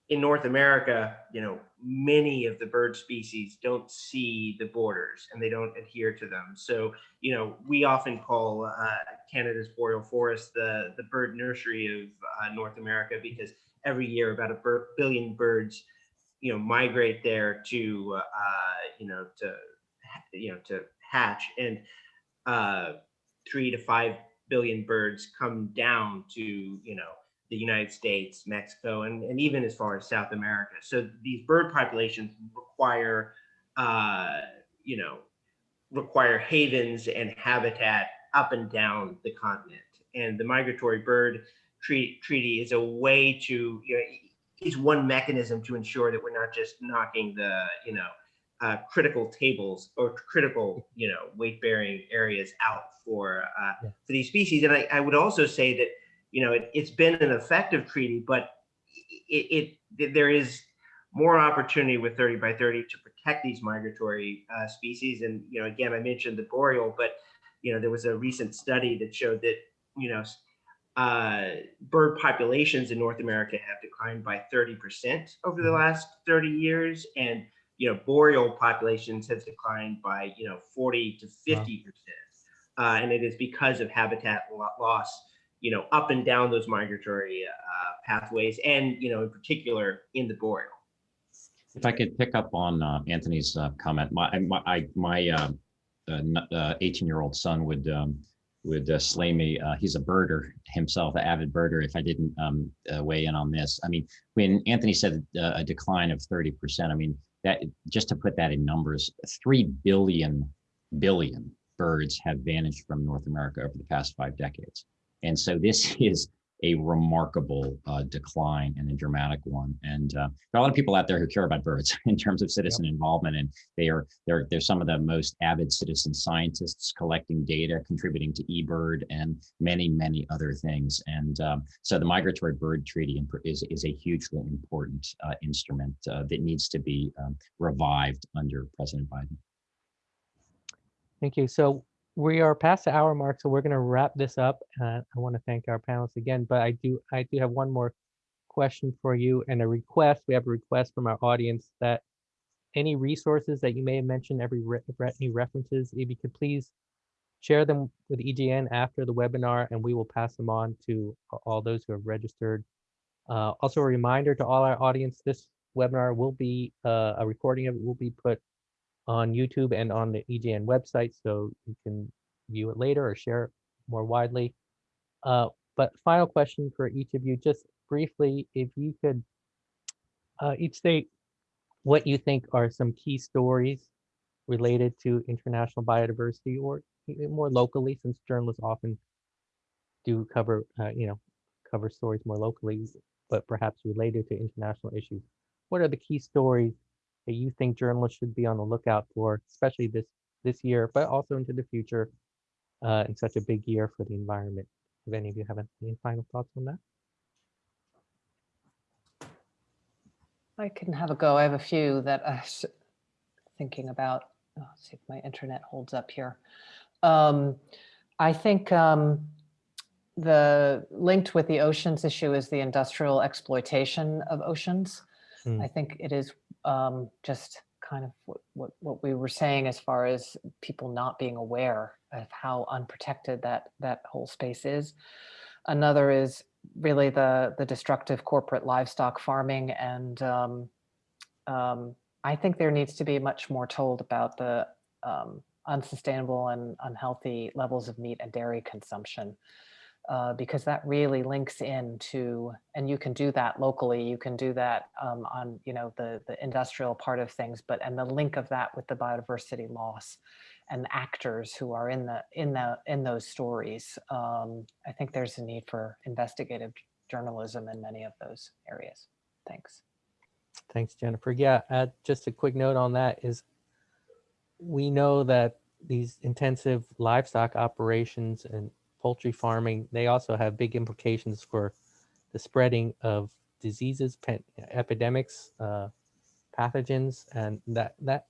in North America, you know, many of the bird species don't see the borders and they don't adhere to them. So, you know, we often call uh, Canada's boreal forest the the bird nursery of uh, North America because every year about a bir- billion birds, you know, migrate there to, uh, you know, to, you know, to hatch, and uh, three to five billion birds come down to, you know, the United States, Mexico, and, and even as far as South America. So these bird populations require, uh, you know, require havens and habitat up and down the continent. And the migratory bird treat, treaty is a way to, you know, is one mechanism to ensure that we're not just knocking the, you know, uh, critical tables or critical, you know, weight bearing areas out for, uh, Yeah. for these species. And I, I would also say that, you know, it, it's been an effective treaty, but it, it, there is more opportunity with 30 by 30 to protect these migratory uh, species. And, you know, again, I mentioned the boreal, but, you know, there was a recent study that showed that, you know, uh, bird populations in North America have declined by 30% over the last 30 years. And, you know, boreal populations have declined by, you know, 40 to 50%. Uh, and it is because of habitat lo- loss, you know, up and down those migratory uh, pathways and, you know, in particular in the boreal. If I could pick up on uh, Anthony's uh, comment, my my my uh, uh, uh, 18-year-old son would um, would slay me. He's a birder himself, an avid birder. If I didn't um, weigh in on this, I mean, when Anthony said a decline of 30%, I mean that just to put that in numbers, three billion billion birds have vanished from North America over the past five decades, and so this (laughs) is a remarkable uh, decline and a dramatic one. And uh, there are a lot of people out there who care about birds (laughs) in terms of citizen involvement, and they are they're they're some of the most avid citizen scientists collecting data, contributing to eBird and many many other things. And um, so the Migratory Bird Treaty is is a hugely important uh, instrument uh, that needs to be um, revived under President Biden. Thank you. So we are past the hour mark, so we're going to wrap this up. Uh, I want to thank our panelists again, but I do I do have one more question for you and a request. We have a request from our audience that any resources that you may have mentioned, every re- any references, if you could please share them with EJN after the webinar, and we will pass them on to all those who have registered. Uh, also, a reminder to all our audience: this webinar will be uh, a recording of it will be put on YouTube and on the EJN website, so you can view it later or share it more widely. Uh, but final question for each of you, just briefly, if you could uh, each state what you think are some key stories related to international biodiversity or more locally, since journalists often do cover, uh, you know, cover stories more locally, but perhaps related to international issues. What are the key stories that you think journalists should be on the lookout for, especially this this year, but also into the future, uh, in such a big year for the environment? If any of you have any final thoughts on that? I can have a go. I have a few that I was thinking about. Oh, let's see if my internet holds up here. Um, I think um, the linked with the oceans issue is the industrial exploitation of oceans. Hmm. I think it is um, just kind of what, what, what we were saying as far as people not being aware of how unprotected that that whole space is. Another is really the the destructive corporate livestock farming and um, um, I think there needs to be much more told about the um, unsustainable and unhealthy levels of meat and dairy consumption uh, because that really links into and you can do that locally you can do that um, on you know the the industrial part of things but and the link of that with the biodiversity loss and actors who are in the in the in those stories um, i think there's a need for investigative journalism in many of those areas thanks Thanks, Jennifer. Yeah, uh, just a quick note on that is we know that these intensive livestock operations and poultry farming, they also have big implications for the spreading of diseases, epidemics, uh, pathogens, and that that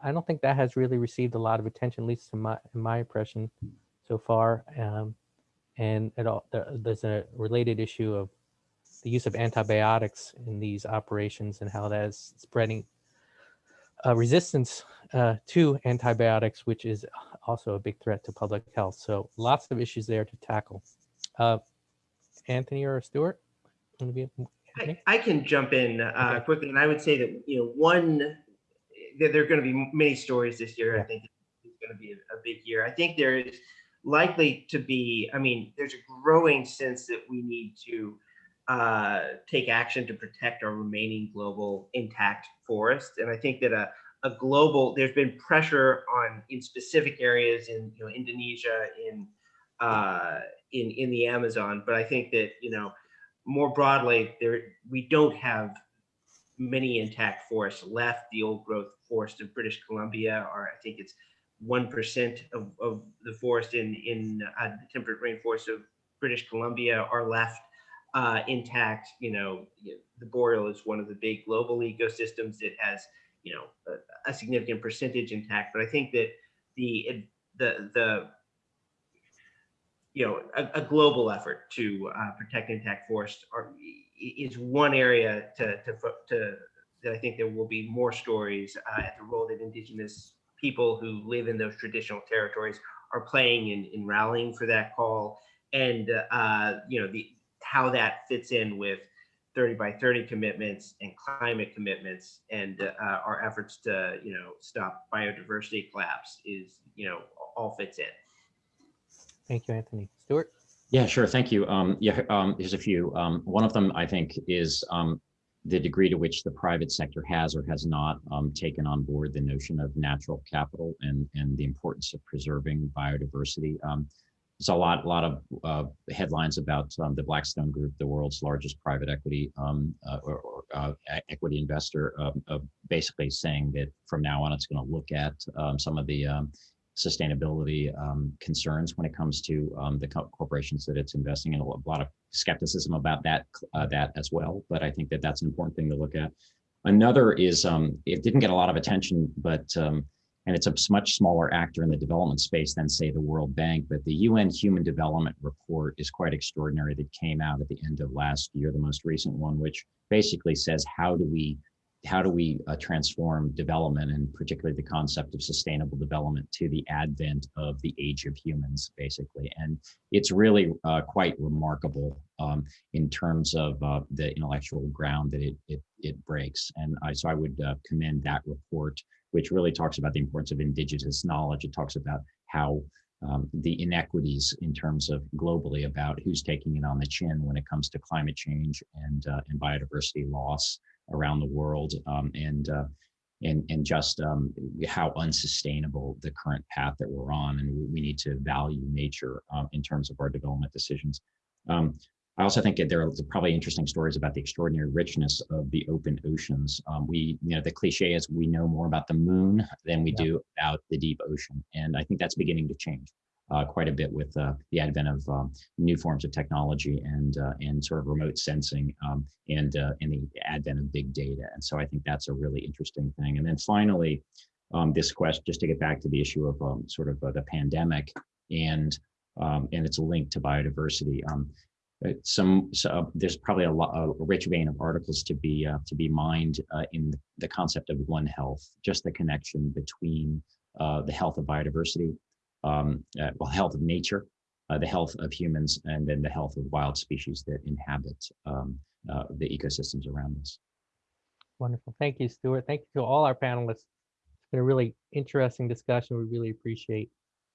I don't think that has really received a lot of attention, at least in my in my impression so far. Um, and it all there, there's a related issue of the use of antibiotics in these operations and how that is spreading uh, resistance uh, to antibiotics, which is also a big threat to public health. So lots of issues there to tackle. Uh, Anthony or Stuart? I, I can jump in uh, Okay. quickly, and I would say that you know one there, there are going to be many stories this year. I think it's going to be a, a big year. I think there is likely to be. I mean, there's a growing sense that we need to uh, take action to protect our remaining global intact forest, and I think that a a global there's been pressure on in specific areas in you know Indonesia in uh, in in the Amazon, but I think that you know more broadly, there we don't have many intact forests left. The old growth forest of British Columbia are, I think it's 1% of, of the forest in, in uh, the temperate rainforest of British Columbia are left uh, intact. You know, the boreal is one of the big global ecosystems that has, you know, a, a significant percentage intact. But I think that the the the you know a, a global effort to uh, protect intact forests are, is one area to to to that I think there will be more stories uh, at the role that indigenous people who live in those traditional territories are playing in, in rallying for that call and uh, you know the how that fits in with 30 by 30 commitments and climate commitments and uh, our efforts to you know stop biodiversity collapse is you know all fits in Thank you, Anthony. Stuart Yeah, sure. Thank you. Um, yeah, um, there's a few. Um, one of them, I think, is um, the degree to which the private sector has or has not um, taken on board the notion of natural capital and and the importance of preserving biodiversity. There's a lot, a lot of uh, headlines about um, the Blackstone Group, the world's largest private equity um, uh, or, or uh, equity investor, um, basically saying that from now on it's going to look at um, some of the um, sustainability concerns when it comes to the co- corporations that it's investing in. A lot of skepticism about that uh, that as well, but I think that that's an important thing to look at. Another is it didn't get a lot of attention, but and it's a much smaller actor in the development space than say the World Bank. But the UN Human Development Report is quite extraordinary. That came out at the end of last year, the most recent one, which basically says how do we how do we uh, transform development and particularly the concept of sustainable development to the advent of the age of humans basically and it's really uh, quite remarkable um, in terms of uh, the intellectual ground that it it, it breaks and I, so i would uh, commend that report which really talks about the importance of indigenous knowledge. It talks about how um, the inequities in terms of globally about who's taking it on the chin when it comes to climate change and uh, and biodiversity loss around the world um, and uh, and and just um, how unsustainable the current path that we're on and we, we need to value nature um, in terms of our development decisions. Um, I also think that there are probably interesting stories about the extraordinary richness of the open oceans. Um, we, you know, the cliche is we know more about the moon than we Yeah. do about the deep ocean, and I think that's beginning to change uh, quite a bit with uh, the advent of um, new forms of technology and uh, and sort of remote sensing um, and uh, and the advent of big data. And so I think that's a really interesting thing. And then finally, um, this question, just to get back to the issue of um, sort of uh, the pandemic and um, and its link to biodiversity. Um, some so, uh, there's probably a, lot, a rich vein of articles to be uh, to be mined uh, in the concept of one health, just the connection between uh, the health of biodiversity, um, uh, well, health of nature, uh, the health of humans, and then the health of wild species that inhabit um, the ecosystems around us. Wonderful. Thank you, Stuart. Thank you to all our panelists. It's been a really interesting discussion. We really appreciate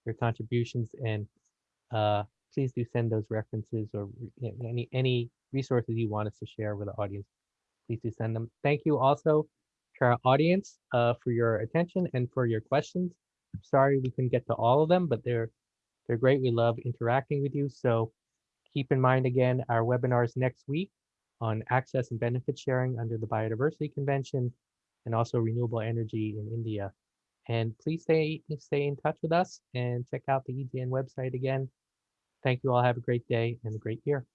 your contributions and please do send those references or re- any any resources you want us to share with the audience. Please do send them. Thank you also to our audience uh, for your attention and for your questions. I'm sorry we couldn't get to all of them, but they're they're great. We love interacting with you. So keep in mind again our webinars next week on access and benefit sharing under the Biodiversity Convention and also renewable energy in India. And please stay stay in touch with us and check out the EJN website again. Thank you all. Have a great day and a great year.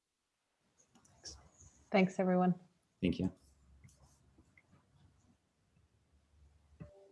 Thanks, everyone. Thank you.